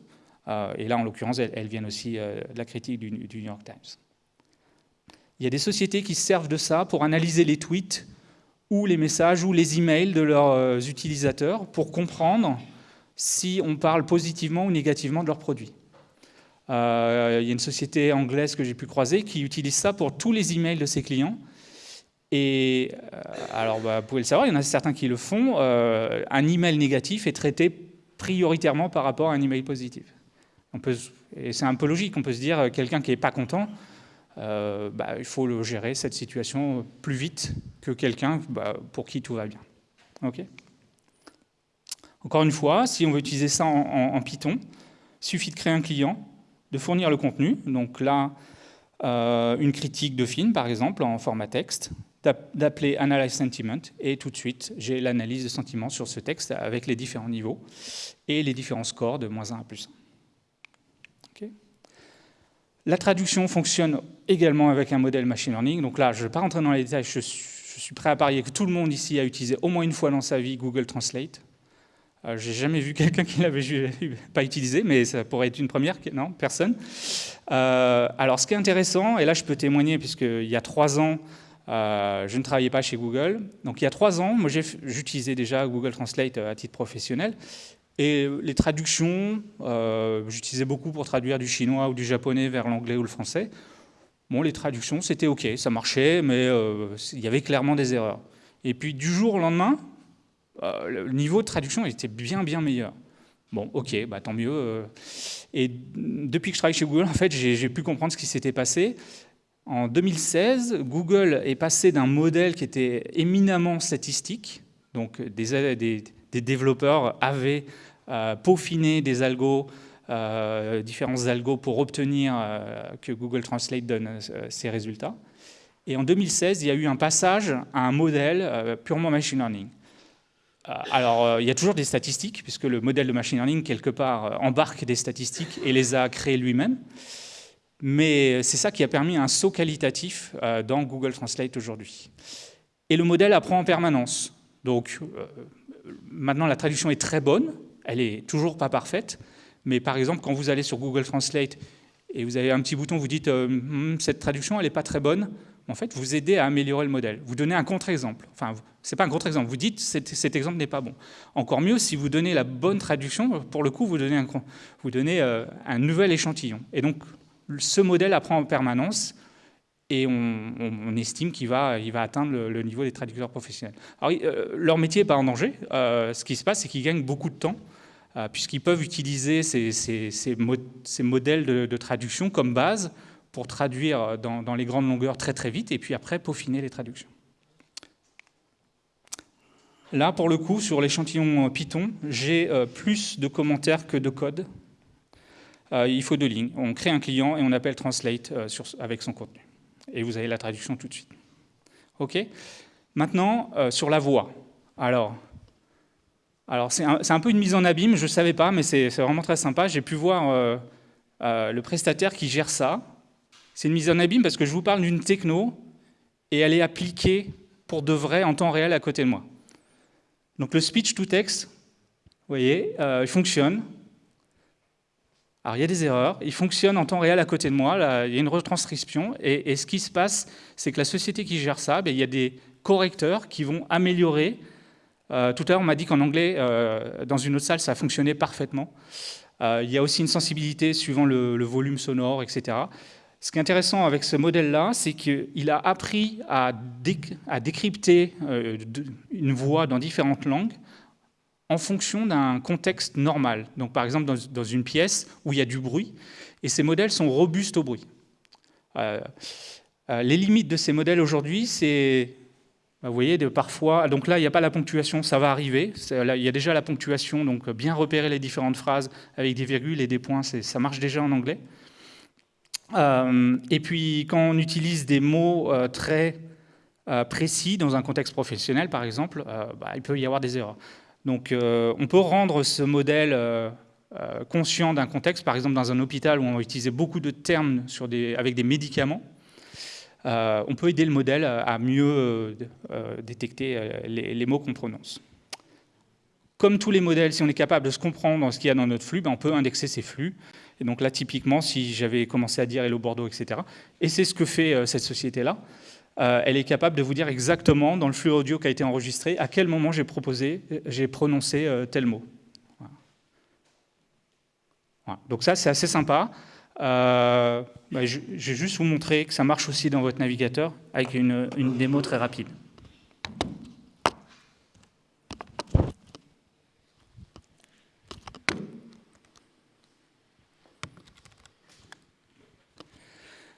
[SPEAKER 1] Euh, et là, en l'occurrence, elles, viennent aussi de la critique du, du, New York Times. Il y a des sociétés qui se servent de ça pour analyser les tweets ou les messages ou les emails de leurs utilisateurs pour comprendre si on parle positivement ou négativement de leurs produits. Euh, il y a une société anglaise que j'ai pu croiser qui utilise ça pour tous les emails de ses clients. Et euh, alors, bah, vous pouvez le savoir, il y en a certains qui le font. Euh, un email négatif est traité prioritairement par rapport à un email positif. Et c'est un peu logique, on peut se dire, quelqu'un qui n'est pas content, bah, il faut le gérer, cette situation, plus vite que quelqu'un bah, pour qui tout va bien. OK? Encore une fois, si on veut utiliser ça en, Python, il suffit de créer un client, de fournir le contenu. Donc là, euh, une critique de film, par exemple, en format texte, d'appeler Analyze Sentiment, et tout de suite, j'ai l'analyse de sentiment sur ce texte avec les différents niveaux et les différents scores de moins 1 à plus 1. La traduction fonctionne également avec un modèle machine learning. Donc là, je ne vais pas rentrer dans les détails, je suis prêt à parier que tout le monde ici a utilisé au moins une fois dans sa vie Google Translate. Euh, J'ai jamais vu (laughs) quelqu'un qui l'avait (laughs) pas utilisé, mais ça pourrait être une première. Non, personne. Euh, alors, ce qui est intéressant, et là je peux témoigner, puisqu'il y a trois ans, euh, je ne travaillais pas chez Google. Donc, il y a trois ans, moi j'utilisais déjà Google Translate à titre professionnel. Et les traductions, j'utilisais beaucoup pour traduire du chinois ou du japonais vers l'anglais ou le français. Bon, les traductions, c'était OK, ça marchait, mais il y avait clairement des erreurs. Et puis, du jour au lendemain, euh, le niveau de traduction était bien, bien meilleur. Bon, ok, bah, tant mieux. Euh. Et depuis que je travaille chez Google, en fait, j'ai pu comprendre ce qui s'était passé. En 2016, Google est passé d'un modèle qui était éminemment statistique, donc des, développeurs avaient euh, peaufiné des algos, différents algos pour obtenir que Google Translate donne ces résultats. Et en 2016, il y a eu un passage à un modèle purement machine learning. Euh, alors, euh, il y a toujours des statistiques, puisque le modèle de machine learning, quelque part, euh, embarque des statistiques et les a créées lui-même. Mais c'est ça qui a permis un saut qualitatif dans Google Translate aujourd'hui. Et le modèle apprend en permanence. Donc, maintenant, la traduction est très bonne. Elle est toujours pas parfaite. Mais par exemple, quand vous allez sur Google Translate et vous avez un petit bouton, vous dites hmm, cette traduction, elle n'est pas très bonne », en fait, vous aidez à améliorer le modèle. Vous donnez un contre-exemple. Enfin, ce n'est pas un contre-exemple, vous dites cet, cet exemple n'est pas bon. Encore mieux, si vous donnez la bonne traduction, pour le coup, vous donnez un, euh, nouvel échantillon. Et donc, ce modèle apprend en permanence et on, estime qu'il va, atteindre le, niveau des traducteurs professionnels. Alors, euh, leur métier n'est pas en danger. Euh, ce qui se passe, c'est qu'ils gagnent beaucoup de temps, puisqu'ils peuvent utiliser ces, modèles de, traduction comme base pour traduire dans, les grandes longueurs très très vite, et puis après peaufiner les traductions. Là, pour le coup, sur l'échantillon Python, j'ai euh, plus de commentaires que de code. Euh, il faut deux lignes. On crée un client et on appelle Translate euh, avec son contenu. Et vous avez la traduction tout de suite. OK? Maintenant, sur la voix. Alors, alors c'est un, un, peu une mise en abîme, je ne savais pas, mais c'est vraiment très sympa. J'ai pu voir le prestataire qui gère ça. C'est une mise en abîme parce que je vous parle d'une techno et elle est appliquée pour de vrai en temps réel à côté de moi. Donc le speech to text, vous voyez, euh, il fonctionne. Alors il y a des erreurs, il fonctionne en temps réel à côté de moi, il y a une retranscription, et, ce qui se passe, c'est que la société qui gère ça, ben, il y a des correcteurs qui vont améliorer. Euh, tout à l'heure, on m'a dit qu'en anglais, euh, dans une autre salle, ça fonctionnait parfaitement. il y a aussi une sensibilité suivant le volume sonore, etc. Ce qui est intéressant avec ce modèle-là, c'est qu'il a appris à, décrypter euh, une voix dans différentes langues en fonction d'un contexte normal. Donc, par exemple, dans, une pièce où il y a du bruit, et ces modèles sont robustes au bruit. Euh, euh, les limites de ces modèles aujourd'hui, c'est, vous voyez, parfois, donc là, il n'y a pas la ponctuation, ça va arriver. il y a déjà la ponctuation, donc bien repérer les différentes phrases avec des virgules et des points, ça marche déjà en anglais. Euh, et puis, quand on utilise des mots euh, très euh, précis dans un contexte professionnel, par exemple, bah, il peut y avoir des erreurs. Donc, on peut rendre ce modèle conscient d'un contexte, par exemple dans un hôpital où on va utiliser beaucoup de termes avec des médicaments. on peut aider le modèle à mieux détecter les, mots qu'on prononce. Comme tous les modèles, si on est capable de se comprendre ce qu'il y a dans notre flux, ben, on peut indexer ces flux. Et donc là, typiquement, si j'avais commencé à dire Hello Bordeaux, etc., et c'est ce que fait euh, cette société-là, euh, elle est capable de vous dire exactement, dans le flux audio qui a été enregistré, à quel moment j'ai proposé, j'ai prononcé euh, tel mot. Donc ça, c'est assez sympa. Bah, je, vais juste vous montrer que ça marche aussi dans votre navigateur avec une démo très rapide.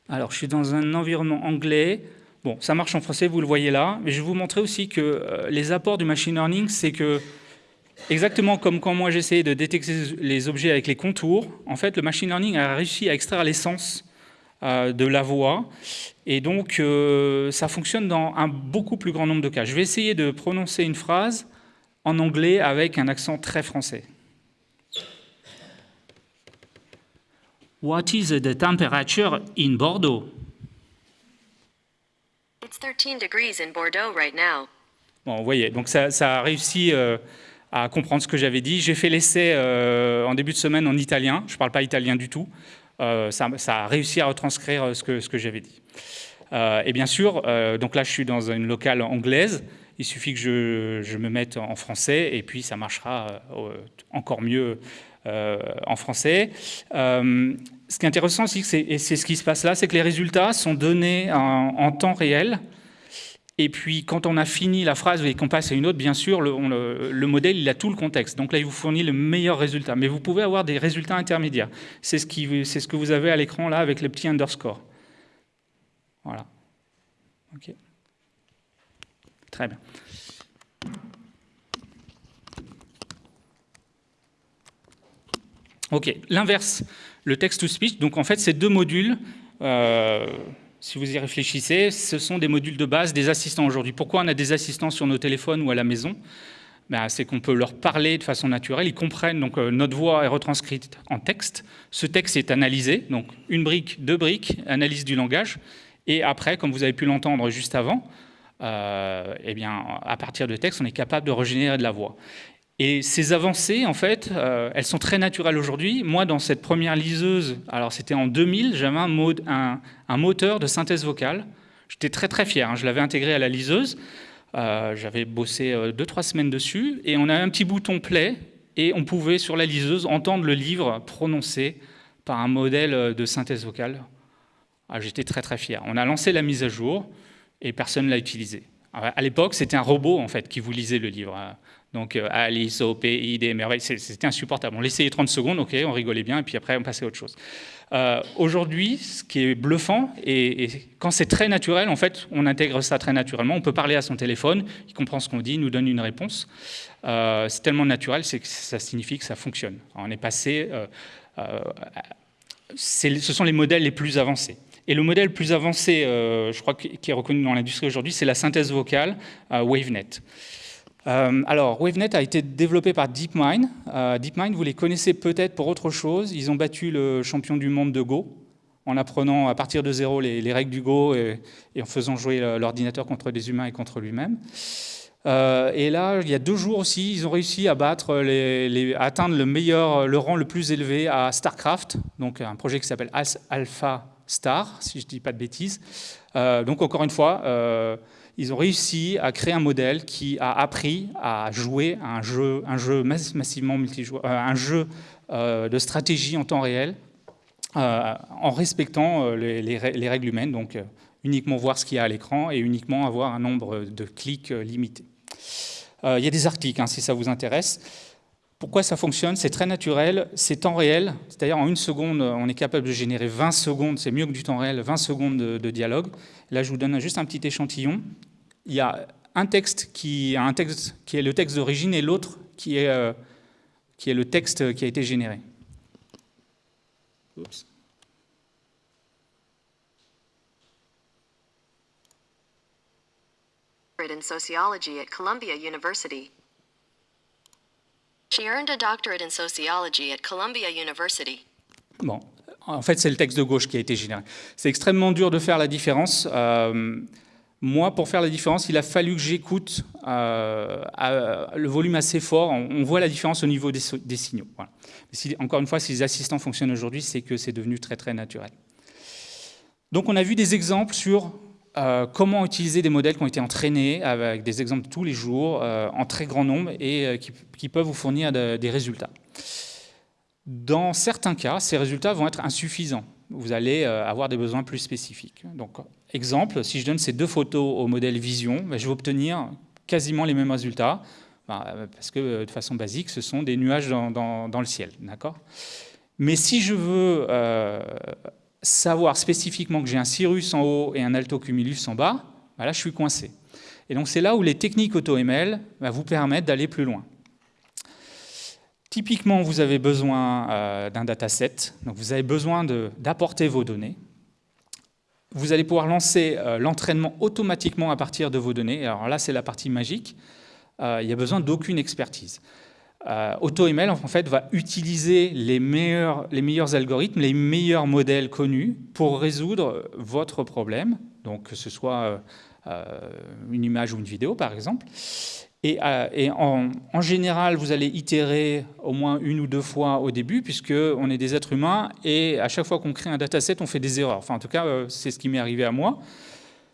[SPEAKER 1] Alors, je suis dans un environnement anglais. Bon, ça marche en français, vous le voyez là. Mais je vais vous montrer aussi que euh, les apports du machine learning, c'est que, exactement comme quand moi j'essayais de détecter les objets avec les contours, en fait, le machine learning a réussi à extraire l'essence euh, de la voix. Et donc, euh, ça fonctionne dans un beaucoup plus grand nombre de cas. Je vais essayer de prononcer une phrase en anglais avec un accent très français. What is the temperature in Bordeaux? It's 13 degrees in Bordeaux right now. Bon, vous voyez, donc ça, ça a réussi euh, à comprendre ce que j'avais dit. J'ai fait l'essai euh, en début de semaine en italien. Je ne parle pas italien du tout. Euh, ça, ça, a réussi à retranscrire ce que, ce que j'avais dit. et bien sûr, donc là, je suis dans une locale anglaise. Il suffit que je, je me mette en français et puis ça marchera encore mieux euh, en français. Euh, ce qui est intéressant aussi, et c'est ce qui se passe là, c'est que les résultats sont donnés en, temps réel. Et puis, quand on a fini la phrase et qu'on passe à une autre, bien sûr, le, le, modèle, il a tout le contexte. Donc là, il vous fournit le meilleur résultat. Mais vous pouvez avoir des résultats intermédiaires. C'est ce, que vous avez à l'écran là avec les petits underscores. Voilà. OK. Très bien. Ok, l'inverse, le text-to-speech, donc en fait, ces deux modules, euh, si vous y réfléchissez, ce sont des modules de base des assistants aujourd'hui. Pourquoi on a des assistants sur nos téléphones ou à la maison? Ben, C'est qu'on peut leur parler de façon naturelle, ils comprennent, donc euh, notre voix est retranscrite en texte, ce texte est analysé, donc une brique, deux briques, analyse du langage, et après, comme vous avez pu l'entendre juste avant, euh, eh bien, à partir de texte, on est capable de régénérer de la voix. Et ces avancées, en fait, euh, elles sont très naturelles aujourd'hui. Moi, dans cette première liseuse, alors c'était en 2000, j'avais un, moteur de synthèse vocale. J'étais très très fier, hein. je l'avais intégré à la liseuse. Euh, j'avais bossé 2-3 semaines dessus, et on avait un petit bouton play, et on pouvait, sur la liseuse, entendre le livre prononcé par un modèle de synthèse vocale. Ah, j'étais très très fier. On a lancé la mise à jour, et personne ne l'a utilisé. À l'époque, c'était un robot en fait qui vous lisait le livre. Donc euh, Alice, OP, ID, merveille, c'était insupportable. On l'essayait 30 secondes, ok, on rigolait bien, et puis après on passait à autre chose. Euh, aujourd'hui, ce qui est bluffant, et, quand c'est très naturel, en fait, on intègre ça très naturellement. On peut parler à son téléphone, il comprend ce qu'on dit, il nous donne une réponse. Euh, c'est tellement naturel, c'est que ça signifie que ça fonctionne. on est passé, ce sont les modèles les plus avancés. Et le modèle le plus avancé, je crois, qui est reconnu dans l'industrie aujourd'hui, c'est la synthèse vocale WaveNet. Euh, alors, WaveNet a été développé par DeepMind. Euh, DeepMind, vous les connaissez peut-être pour autre chose. Ils ont battu le champion du monde de Go en apprenant à partir de zéro les, règles du Go et, en faisant jouer l'ordinateur contre des humains et contre lui-même. Euh, et là, il y a deux jours aussi, ils ont réussi à battre, à atteindre le meilleur, le rang le plus élevé à StarCraft, donc un projet qui s'appelle Alpha Star, si je ne dis pas de bêtises. donc encore une fois, ils ont réussi à créer un modèle qui a appris à jouer un jeu, un jeu massivement multijoueur, euh, un jeu euh, de stratégie en temps réel, euh, en respectant les, règles humaines, donc uniquement voir ce qu'il y a à l'écran et uniquement avoir un nombre de clics limité. Il y a des articles, hein, si ça vous intéresse. Pourquoi ça fonctionne? C'est très naturel, c'est temps réel, c'est-à-dire en une seconde, on est capable de générer 20 secondes, c'est mieux que du temps réel, 20 secondes de dialogue. Là, je vous donne juste un petit échantillon il y a un texte qui, un texte qui est le texte d'origine et l'autre qui, est, euh, qui est le texte qui a été généré. Oups. in sociology at Columbia University. She earned a doctorate in sociology at Columbia University. Bon, en fait, c'est le texte de gauche qui a été généré. C'est extrêmement dur de faire la différence. Euh, moi, pour faire la différence, il a fallu que j'écoute euh, le volume assez fort. On, voit la différence au niveau des, signaux. encore une fois, si les assistants fonctionnent aujourd'hui, c'est que c'est devenu très très naturel. Donc on a vu des exemples sur euh, comment utiliser des modèles qui ont été entraînés avec des exemples tous les jours, euh, en très grand nombre, et qui, peuvent vous fournir des résultats. Dans certains cas, ces résultats vont être insuffisants. Vous allez avoir des besoins plus spécifiques. Donc Exemple, si je donne ces deux photos au modèle Vision, ben, je vais obtenir quasiment les mêmes résultats, ben, parce que euh, de façon basique, ce sont des nuages dans, le ciel. Mais si je veux euh, savoir spécifiquement que j'ai un cirrus en haut et un altocumulus en bas, ben là je suis coincé. Et donc c'est là où les techniques AutoML vous permettent d'aller plus loin. Typiquement, vous avez besoin euh, d'un dataset, donc vous avez besoin d'apporter vos données vous allez pouvoir lancer euh, l'entraînement automatiquement à partir de vos données. Alors là, c'est la partie magique. Euh, il n'y a besoin d'aucune expertise. Euh, AutoML, en fait, va utiliser les meilleurs, les meilleurs algorithmes, les meilleurs modèles connus pour résoudre votre problème, donc que ce soit une image ou une vidéo, par exemple. Et, euh, en, général, vous allez itérer au moins une ou deux fois au début, puisqu'on est des êtres humains, et à chaque fois qu'on crée un dataset, on fait des erreurs. Enfin, en tout cas, euh, c'est ce qui m'est arrivé à moi.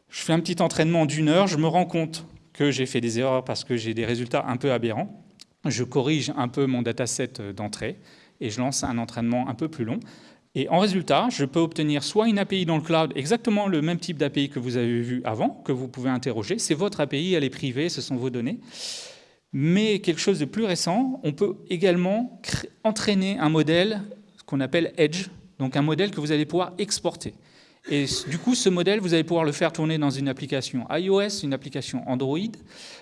[SPEAKER 1] Je fais un petit entraînement d'une heure, je me rends compte que j'ai fait des erreurs parce que j'ai des résultats un peu aberrants. Je corrige un peu mon dataset d'entrée, et je lance un entraînement un peu plus long. Et en résultat, je peux obtenir soit une API dans le cloud, exactement le même type d'API que vous avez vu avant, que vous pouvez interroger. C'est votre API, elle est privée, ce sont vos données. Mais quelque chose de plus récent, on peut également entraîner un modèle qu'on appelle Edge, donc un modèle que vous allez pouvoir exporter. Et du coup, ce modèle, vous allez pouvoir le faire tourner dans une application iOS, une application Android.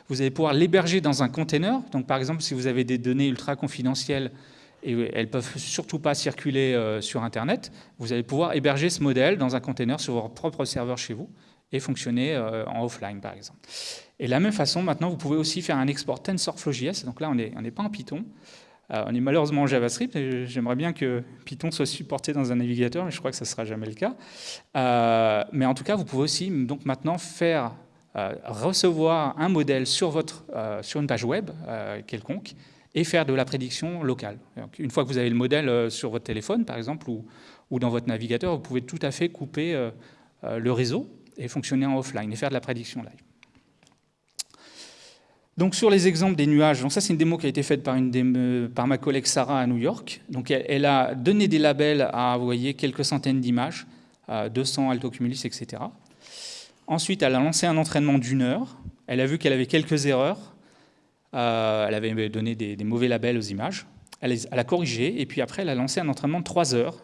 [SPEAKER 1] Vous allez pouvoir l'héberger dans un container. Donc, par exemple, si vous avez des données ultra confidentielles et elles ne peuvent surtout pas circuler euh, sur Internet, vous allez pouvoir héberger ce modèle dans un container sur votre propre serveur chez vous et fonctionner euh, en offline, par exemple. Et de la même façon, maintenant, vous pouvez aussi faire un export TensorFlow.js. Donc là, on n'est pas en Python. Euh, on est malheureusement en JavaScript. J'aimerais bien que Python soit supporté dans un navigateur, mais je crois que ça ne sera jamais le cas. mais en tout cas, vous pouvez aussi donc maintenant faire recevoir un modèle sur, votre, sur une page web quelconque et faire de la prédiction locale. une fois que vous avez le modèle euh, sur votre téléphone, par exemple, ou, dans votre navigateur, vous pouvez tout à fait couper euh, euh, le réseau et fonctionner en offline et faire de la prédiction live. Donc sur les exemples des nuages, ça c'est une démo qui a été faite par, ma collègue Sarah à New York. Donc elle, a donné des labels à, voyez, quelques centaines d'images, 200 altocumulus, etc. Ensuite, elle a lancé un entraînement d'une heure. Elle a vu qu'elle avait quelques erreurs. Euh, elle avait donné des, mauvais labels aux images. Elle, a corrigé, et puis après, elle a lancé un entraînement de 3 heures,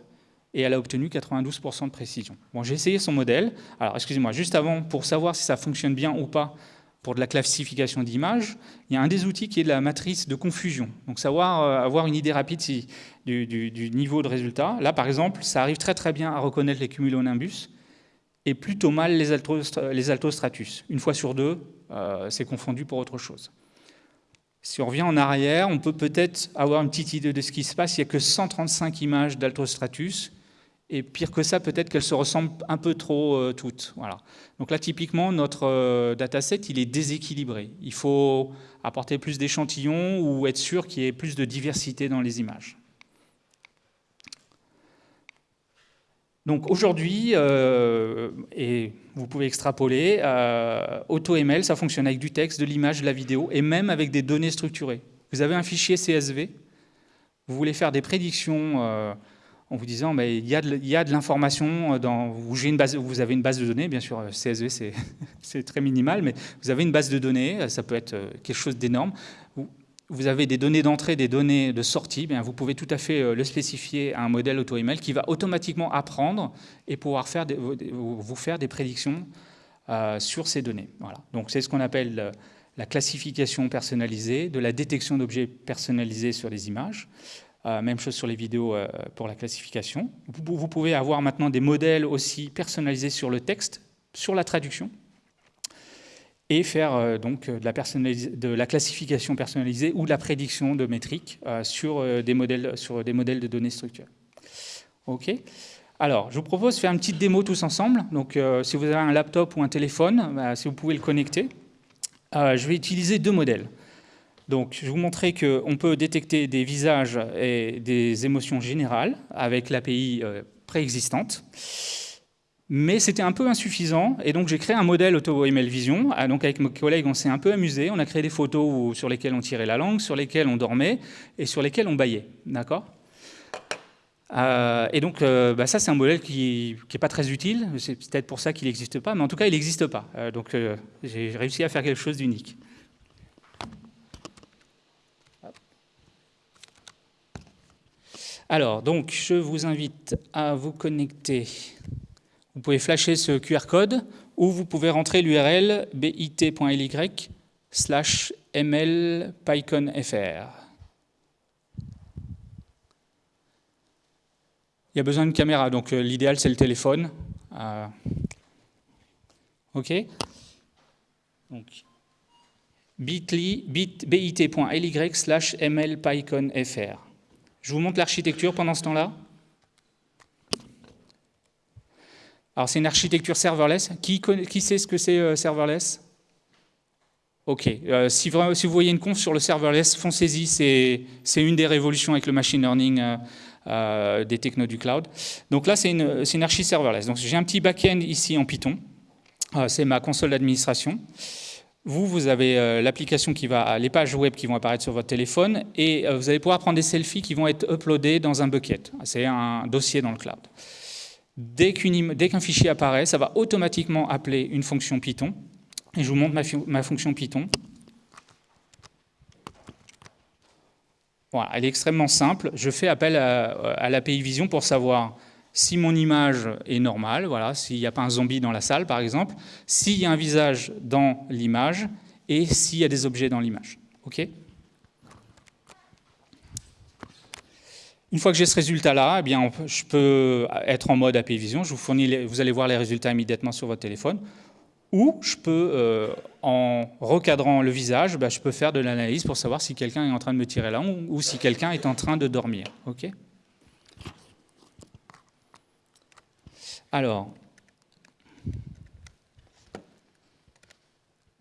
[SPEAKER 1] et elle a obtenu 92% de précision. Bon, j'ai essayé son modèle. Alors, excusez-moi, juste avant, pour savoir si ça fonctionne bien ou pas pour de la classification d'images, il y a un des outils qui est de la matrice de confusion. Donc, savoir euh, avoir une idée rapide du, niveau de résultat. Là, par exemple, ça arrive très très bien à reconnaître les cumulonimbus, et plutôt mal les, altostratus. Une fois sur deux, euh, c'est confondu pour autre chose. Si on revient en arrière, on peut peut-être avoir une petite idée de ce qui se passe. Il n'y a que 135 images d'Altostratus. Et pire que ça, peut-être qu'elles se ressemblent un peu trop euh, toutes. Voilà. Donc là, typiquement, notre euh, dataset, il est déséquilibré. Il faut apporter plus d'échantillons ou être sûr qu'il y ait plus de diversité dans les images. Donc aujourd'hui, euh, et vous pouvez extrapoler, euh, AutoML, ça fonctionne avec du texte, de l'image, de la vidéo, et même avec des données structurées. Vous avez un fichier CSV, vous voulez faire des prédictions euh, en vous disant mais il y a de, l'information dans vous avez une base de données, bien sûr CSV (laughs) c'est très minimal, mais vous avez une base de données, ça peut être quelque chose d'énorme vous avez des données d'entrée, des données de sortie, bien, vous pouvez tout à fait euh, le spécifier à un modèle AutoML qui va automatiquement apprendre et pouvoir faire vous faire des prédictions euh, sur ces données. Voilà. Donc c'est ce qu'on appelle euh, la classification personnalisée, de la détection d'objets personnalisés sur les images. même chose sur les vidéos pour la classification. Vous pouvez avoir maintenant des modèles aussi personnalisés sur le texte, sur la traduction et faire euh, donc euh, de la, classification personnalisée ou de la prédiction de métriques euh, sur, des modèles, sur des modèles de données structurées. OK alors, je vous propose de faire une petite démo tous ensemble. Donc, si vous avez un laptop ou un téléphone, bah, si vous pouvez le connecter, je vais utiliser deux modèles. Donc, je vais vous montrer qu'on peut détecter des visages et des émotions générales avec l'API préexistante mais c'était un peu insuffisant, et donc j'ai créé un modèle AutoML Vision. Ah, donc avec mes collègues, on s'est un peu amusé. On a créé des photos sur lesquelles on tirait la langue, sur lesquelles on dormait, et sur lesquelles on baillait. D'accord? Euh, et donc, euh, bah, ça, c'est un modèle qui n'est pas très utile. C'est peut-être pour ça qu'il n'existe pas, mais en tout cas, il n'existe pas. Euh, donc, j'ai réussi à faire quelque chose d'unique. Alors, donc, je vous invite à vous connecter vous pouvez flasher ce QR code ou vous pouvez rentrer l'URL bit.ly slash mlpyconfr. Il y a besoin d'une caméra, donc euh, l'idéal c'est le téléphone. Euh, ok bit.ly bit slash mlpyconfr. Je vous montre l'architecture pendant ce temps-là. Alors c'est une architecture serverless. Qui, sait ce que c'est euh, serverless? Ok, euh, si, vous, voyez une conf sur le serverless, foncez-y, c'est une des révolutions avec le machine learning euh, des technos du cloud. Donc là, c'est une, une archi serverless. Donc j'ai un petit back-end ici en Python, c'est ma console d'administration. Vous, vous avez l'application qui va, les pages web qui vont apparaître sur votre téléphone, et vous allez pouvoir prendre des selfies qui vont être uploadés dans un bucket. C'est un dossier dans le cloud. Dès qu'un fichier apparaît, ça va automatiquement appeler une fonction Python. Et je vous montre ma, fonction Python. Voilà, elle est extrêmement simple. Je fais appel à, l'API Vision pour savoir si mon image est normale, voilà, s'il n'y a pas un zombie dans la salle, par exemple, s'il y a un visage dans l'image et s'il y a des objets dans l'image. Une fois que j'ai ce résultat-là, eh je peux être en mode API Vision, je vous fournis vous allez voir les résultats immédiatement sur votre téléphone, ou je peux, euh, en recadrant le visage, bah, je peux faire de l'analyse pour savoir si quelqu'un est en train de me tirer la langue ou si quelqu'un est en train de dormir. Alors,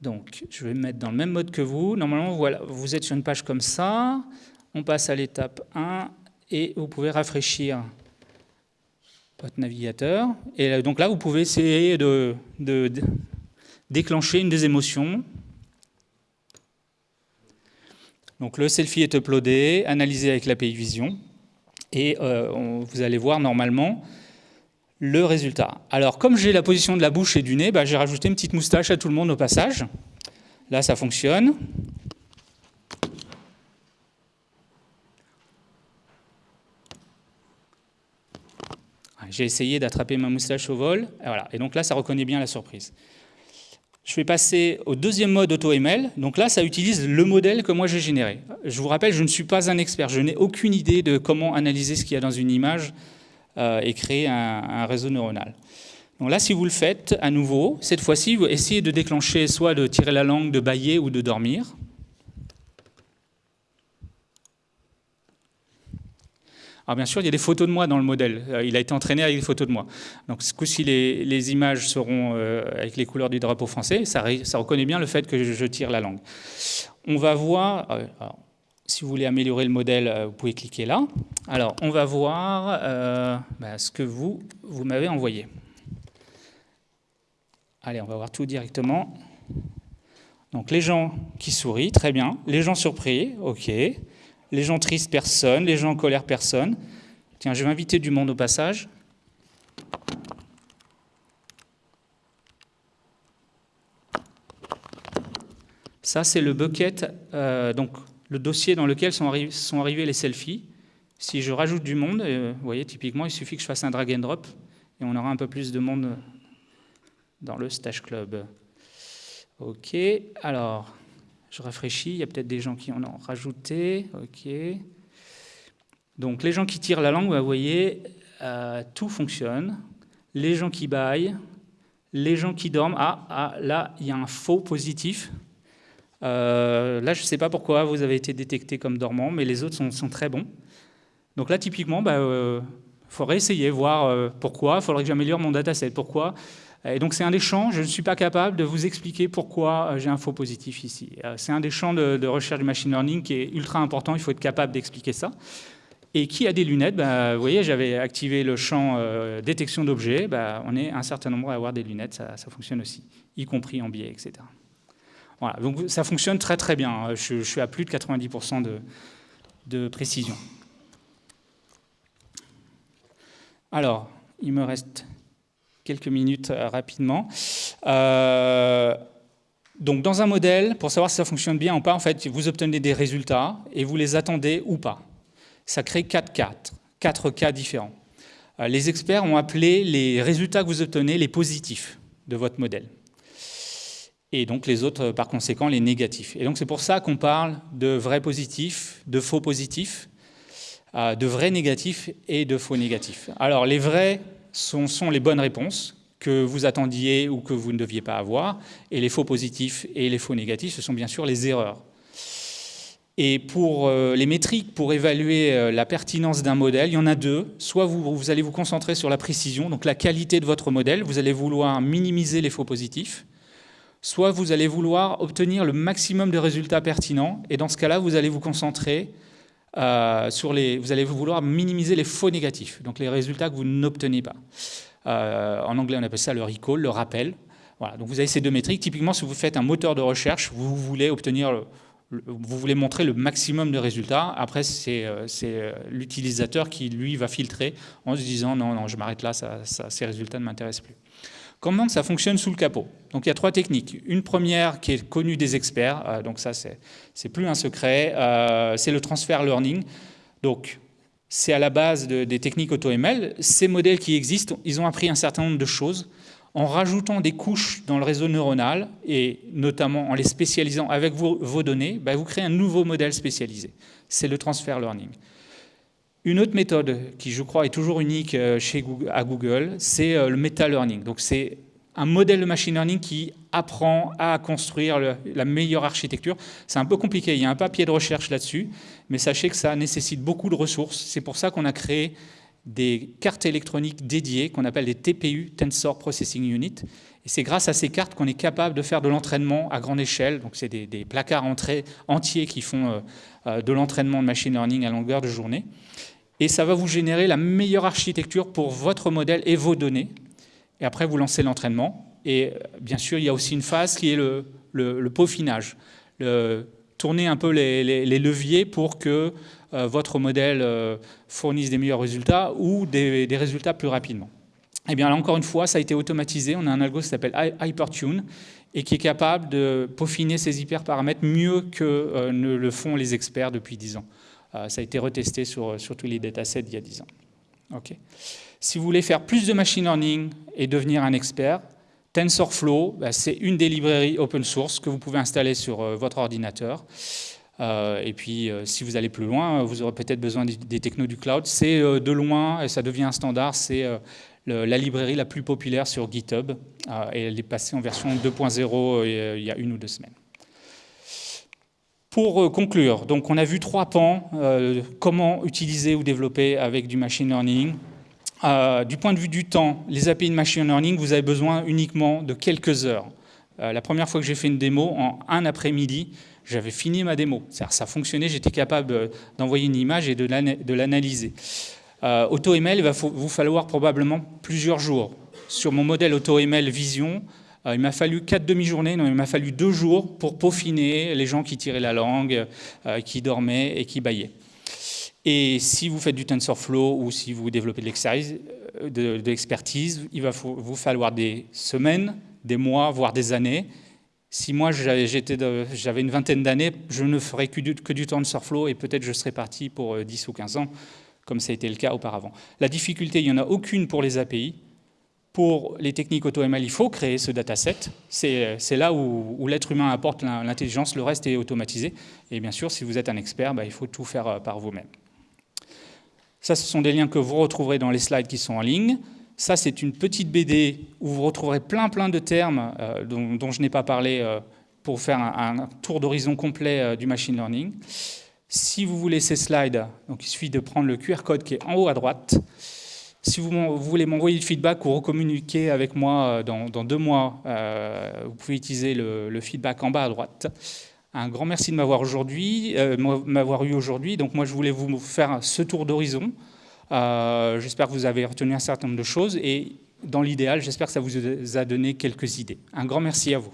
[SPEAKER 1] Donc, je vais me mettre dans le même mode que vous. Normalement, voilà, vous êtes sur une page comme ça. On passe à l'étape 1 et vous pouvez rafraîchir votre navigateur. Et donc là, vous pouvez essayer de, déclencher une des émotions. Donc le selfie est uploadé, analysé avec l'API Vision, et euh, vous allez voir normalement le résultat. Alors, comme j'ai la position de la bouche et du nez, bah, j'ai rajouté une petite moustache à tout le monde au passage. Là, ça fonctionne. J'ai essayé d'attraper ma moustache au vol. Et, voilà. et donc là, ça reconnaît bien la surprise. Je vais passer au deuxième mode AutoML. Donc là, ça utilise le modèle que moi j'ai généré. Je vous rappelle, je ne suis pas un expert. Je n'ai aucune idée de comment analyser ce qu'il y a dans une image euh, et créer un, réseau neuronal. Donc là, si vous le faites à nouveau, cette fois-ci, vous essayez de déclencher soit de tirer la langue, de bailler ou de dormir. Alors bien sûr, il y a des photos de moi dans le modèle. Euh, il a été entraîné avec des photos de moi. Donc ce coup-ci, les, images seront euh, avec les couleurs du drapeau français. Ça, reconnaît bien le fait que je, tire la langue. On va voir... Si vous voulez améliorer le modèle, euh, vous pouvez cliquer là. Alors, on va voir euh, bah, ce que vous, vous m'avez envoyé. Allez, on va voir tout directement. Donc, les gens qui sourient, très bien. Les gens surpris, OK. Les gens tristes, personne. Les gens en colère, personne. Tiens, je vais inviter du monde au passage. Ça, c'est le bucket. Euh, donc, le dossier dans lequel sont, arrivés les selfies. Si je rajoute du monde, euh, vous voyez, typiquement, il suffit que je fasse un drag and drop et on aura un peu plus de monde dans le Stash Club. OK, alors, je rafraîchis, il y a peut-être des gens qui en ont rajouté. OK. Donc, les gens qui tirent la langue, vous voyez, euh, tout fonctionne. Les gens qui baillent, les gens qui dorment. Ah, ah là, il y a un faux positif. Euh, là, je ne sais pas pourquoi vous avez été détecté comme dormant, mais les autres sont, très bons. Donc là, typiquement, il bah, euh, faudrait essayer, voir pourquoi. Il faudrait que j'améliore mon dataset. Pourquoi Et donc c'est un des champs. Je ne suis pas capable de vous expliquer pourquoi j'ai un faux positif ici. c'est un des champs de, recherche du machine learning qui est ultra important. Il faut être capable d'expliquer ça. Et qui a des lunettes? Bah, Vous voyez, j'avais activé le champ détection d'objets. Bah, on est un certain nombre à avoir des lunettes. Ça, ça fonctionne aussi, y compris en biais, etc. Voilà, donc ça fonctionne très très bien. Je, suis à plus de 90% de, précision. Alors, il me reste quelques minutes euh, rapidement. Euh, donc, dans un modèle, pour savoir si ça fonctionne bien ou pas, en fait, vous obtenez des résultats et vous les attendez ou pas. Ça crée quatre cas, quatre cas différents. Euh, les experts ont appelé les résultats que vous obtenez les positifs de votre modèle et donc les autres, par conséquent, les négatifs. Et donc c'est pour ça qu'on parle de vrais positifs, de faux positifs, de vrais négatifs et de faux négatifs. Alors les vrais sont, sont, les bonnes réponses que vous attendiez ou que vous ne deviez pas avoir, et les faux positifs et les faux négatifs, ce sont bien sûr les erreurs. Et pour euh, les métriques, pour évaluer euh, la pertinence d'un modèle, il y en a deux. Soit vous, vous allez vous concentrer sur la précision, donc la qualité de votre modèle, vous allez vouloir minimiser les faux positifs, soit vous allez vouloir obtenir le maximum de résultats pertinents, et dans ce cas-là, vous allez vous concentrer euh, sur les... Vous allez vouloir minimiser les faux négatifs, donc les résultats que vous n'obtenez pas. Euh, en anglais, on appelle ça le recall, le rappel. Voilà, donc vous avez ces deux métriques. Typiquement, si vous faites un moteur de recherche, vous voulez obtenir... vous voulez montrer le maximum de résultats. Après, c'est euh, l'utilisateur qui, lui, va filtrer en se disant « non, non, je m'arrête là, ces résultats ne m'intéressent plus ». Comment ça fonctionne sous le capot Donc il y a trois techniques. Une première qui est connue des experts, euh, donc ça c'est plus un secret, euh, c'est le transfer learning. Donc c'est à la base des techniques AutoML. Ces modèles qui existent, ils ont appris un certain nombre de choses en rajoutant des couches dans le réseau neuronal et notamment en les spécialisant avec vos, données, bah, vous créez un nouveau modèle spécialisé. C'est le transfer learning. Une autre méthode qui, je crois, est toujours unique euh, chez à Google, c'est euh, le meta-learning. Donc, c'est un modèle de machine learning qui apprend à construire la meilleure architecture. C'est un peu compliqué, il y a un papier de recherche là-dessus, mais sachez que ça nécessite beaucoup de ressources. C'est pour ça qu'on a créé des cartes électroniques dédiées qu'on appelle des TPU, Tensor Processing Unit. Et c'est grâce à ces cartes qu'on est capable de faire de l'entraînement à grande échelle. Donc c'est des, placards entiers qui font euh, de l'entraînement de machine learning à longueur de journée. Et ça va vous générer la meilleure architecture pour votre modèle et vos données. Et après, vous lancez l'entraînement. Et euh, bien sûr, il y a aussi une phase qui est le, peaufinage. tourner un peu les, leviers pour que votre modèle fournisse des meilleurs résultats ou des résultats plus rapidement. Eh bien, là, encore une fois, ça a été automatisé. On a un algo qui s'appelle Hypertune et qui est capable de peaufiner ces hyperparamètres mieux que euh, ne le font les experts depuis 10 ans. Euh, ça a été retesté sur, sur tous les datasets il y a 10 ans. Ok. Si vous voulez faire plus de machine learning et devenir un expert, TensorFlow, bah, c'est une des librairies open source que vous pouvez installer sur euh, votre ordinateur. et puis, si vous allez plus loin, vous aurez peut-être besoin des, technos du cloud. C'est de loin, et ça devient un standard, c'est la librairie la plus populaire sur GitHub. Euh, et elle est passée en version 2.0 euh, il y a une ou deux semaines. Pour euh, conclure, donc on a vu trois pans, comment utiliser ou développer avec du machine learning. du point de vue du temps, les API de machine learning, vous avez besoin uniquement de quelques heures. la première fois que j'ai fait une démo, en un après-midi, j'avais fini ma démo. Ça fonctionnait, j'étais capable d'envoyer une image et de l'analyser. Euh, AutoML, il va vous falloir probablement plusieurs jours. Sur mon modèle AutoML Vision, euh, il m'a fallu quatre demi-journées, non, il m'a fallu deux jours pour peaufiner les gens qui tiraient la langue, euh, qui dormaient et qui baillaient. Et si vous faites du TensorFlow ou si vous développez de l'expertise, il va vous falloir des semaines, des mois, voire des années. Si moi j'avais une vingtaine d'années, je ne ferais que du, que du TensorFlow et peut-être je serais parti pour 10 ou 15 ans comme ça a été le cas auparavant. La difficulté, il n'y en a aucune pour les API. Pour les techniques AutoML, il faut créer ce dataset. C'est là où, l'être humain apporte l'intelligence, le reste est automatisé. Et bien sûr, si vous êtes un expert, bah, il faut tout faire euh, par vous-même. Ça, ce sont des liens que vous retrouverez dans les slides qui sont en ligne. Ça, c'est une petite BD où vous retrouverez plein plein de termes euh, dont, je n'ai pas parlé euh, pour faire un, tour d'horizon complet du machine learning. Si vous voulez ces slides, donc il suffit de prendre le QR code qui est en haut à droite. Si vous, voulez m'envoyer du feedback ou recommuniquer avec moi euh, dans, deux mois, euh, vous pouvez utiliser le, feedback en bas à droite. Un grand merci de m'avoir aujourd'hui, euh, m'avoir eu aujourd'hui. Donc moi, je voulais vous faire ce tour d'horizon. j'espère que vous avez retenu un certain nombre de choses et dans l'idéal, j'espère que ça vous a donné quelques idées. Un grand merci à vous.